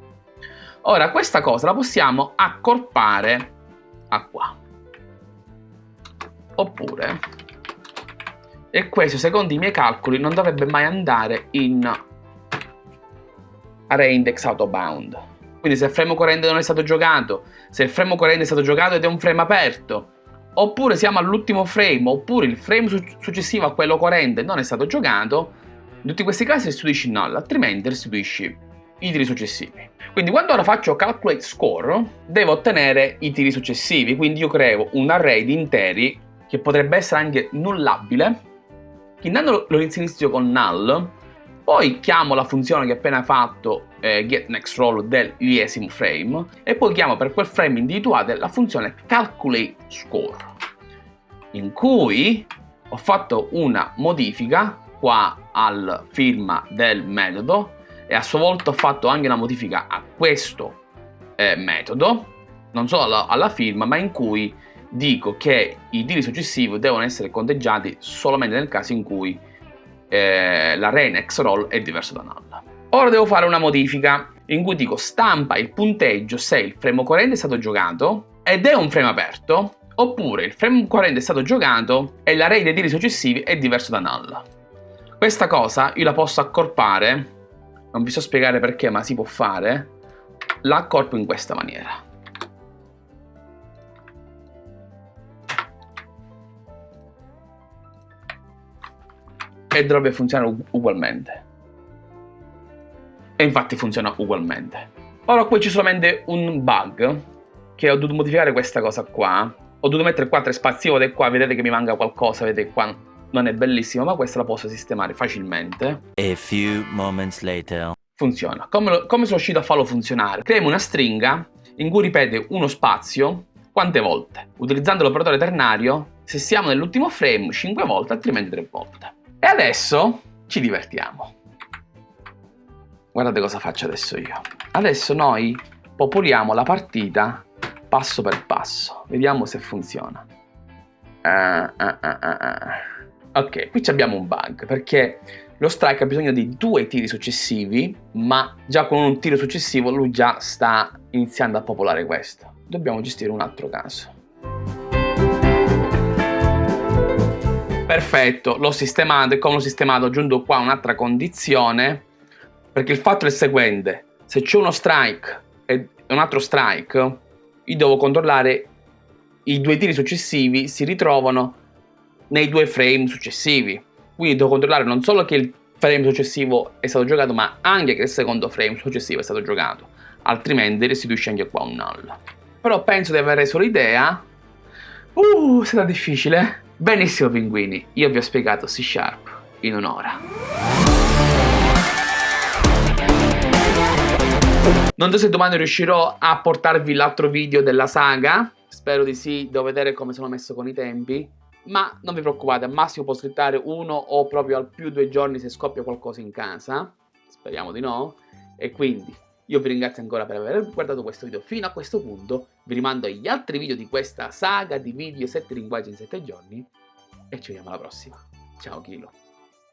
Ora, questa cosa la possiamo accorpare a qua. Oppure, e questo secondo i miei calcoli non dovrebbe mai andare in array index out of bound. Quindi se il frame corrente non è stato giocato, se il frame corrente è stato giocato ed è un frame aperto, oppure siamo all'ultimo frame, oppure il frame su successivo a quello corrente non è stato giocato, in tutti questi casi restituisci null, altrimenti restituisci i tiri successivi. Quindi quando ora faccio calculate score, devo ottenere i tiri successivi, quindi io creo un array di interi che potrebbe essere anche nullabile, intanto lo inserisco con null, poi chiamo la funzione che ho appena fatto eh, getNextRoll dell'iesimo frame e poi chiamo per quel frame individuale la funzione calculateScore in cui ho fatto una modifica qua al firma del metodo e a sua volta ho fatto anche una modifica a questo eh, metodo, non solo alla, alla, firma, ma in cui dico che i tiri successivi devono essere conteggiati solamente nel caso in cui eh, l'array next roll è diverso da null. Ora devo fare una modifica in cui dico stampa il punteggio se il frame corrente è stato giocato ed è un frame aperto oppure il frame corrente è stato giocato e l'array dei tiri successivi è diverso da null. Questa cosa io la posso accorpare, non vi so spiegare perché ma si può fare, la accorpo in questa maniera. E dovrebbe funzionare ugualmente. E infatti funziona ugualmente. Ora qui c'è solamente un bug, che ho dovuto modificare questa cosa qua. Ho dovuto mettere qua tre spazi e qua vedete che mi manca qualcosa, vedete qua non è bellissima, ma questa la posso sistemare facilmente. A few moments later. Funziona. Come, lo, come sono riuscito a farlo funzionare? Creiamo una stringa in cui ripete uno spazio quante volte? Utilizzando l'operatore ternario, se siamo nell'ultimo frame 5 volte, altrimenti 3 volte. E adesso ci divertiamo. Guardate cosa faccio adesso io. Adesso noi popoliamo la partita passo per passo. Vediamo se funziona. Uh, uh, uh, Ok, qui abbiamo un bug perché lo strike ha bisogno di due tiri successivi, ma già con un tiro successivo lui già sta iniziando a popolare questo. Dobbiamo gestire un altro caso. Perfetto, l'ho sistemato e come l'ho sistemato ho aggiunto qua un'altra condizione perché il fatto è il seguente, se c'è uno strike e un altro strike, io devo controllare i due tiri successivi si ritrovano nei due frame successivi. Quindi devo controllare non solo che il frame successivo è stato giocato, ma anche che il secondo frame successivo è stato giocato. Altrimenti restituisce anche qua un null. Però penso di aver reso l'idea. Uh, sarà difficile. Benissimo pinguini, io vi ho spiegato C Sharp in un'ora. Non so se domani riuscirò a portarvi l'altro video della saga. Spero di sì, devo vedere come sono messo con i tempi ma non vi preoccupate, al massimo posso aspettare uno o proprio al più due giorni se scoppia qualcosa in casa, speriamo di no, e quindi io vi ringrazio ancora per aver guardato questo video fino a questo punto, vi rimando agli altri video di questa saga di video 7 linguaggi in 7 giorni e ci vediamo alla prossima. Ciao Kilo.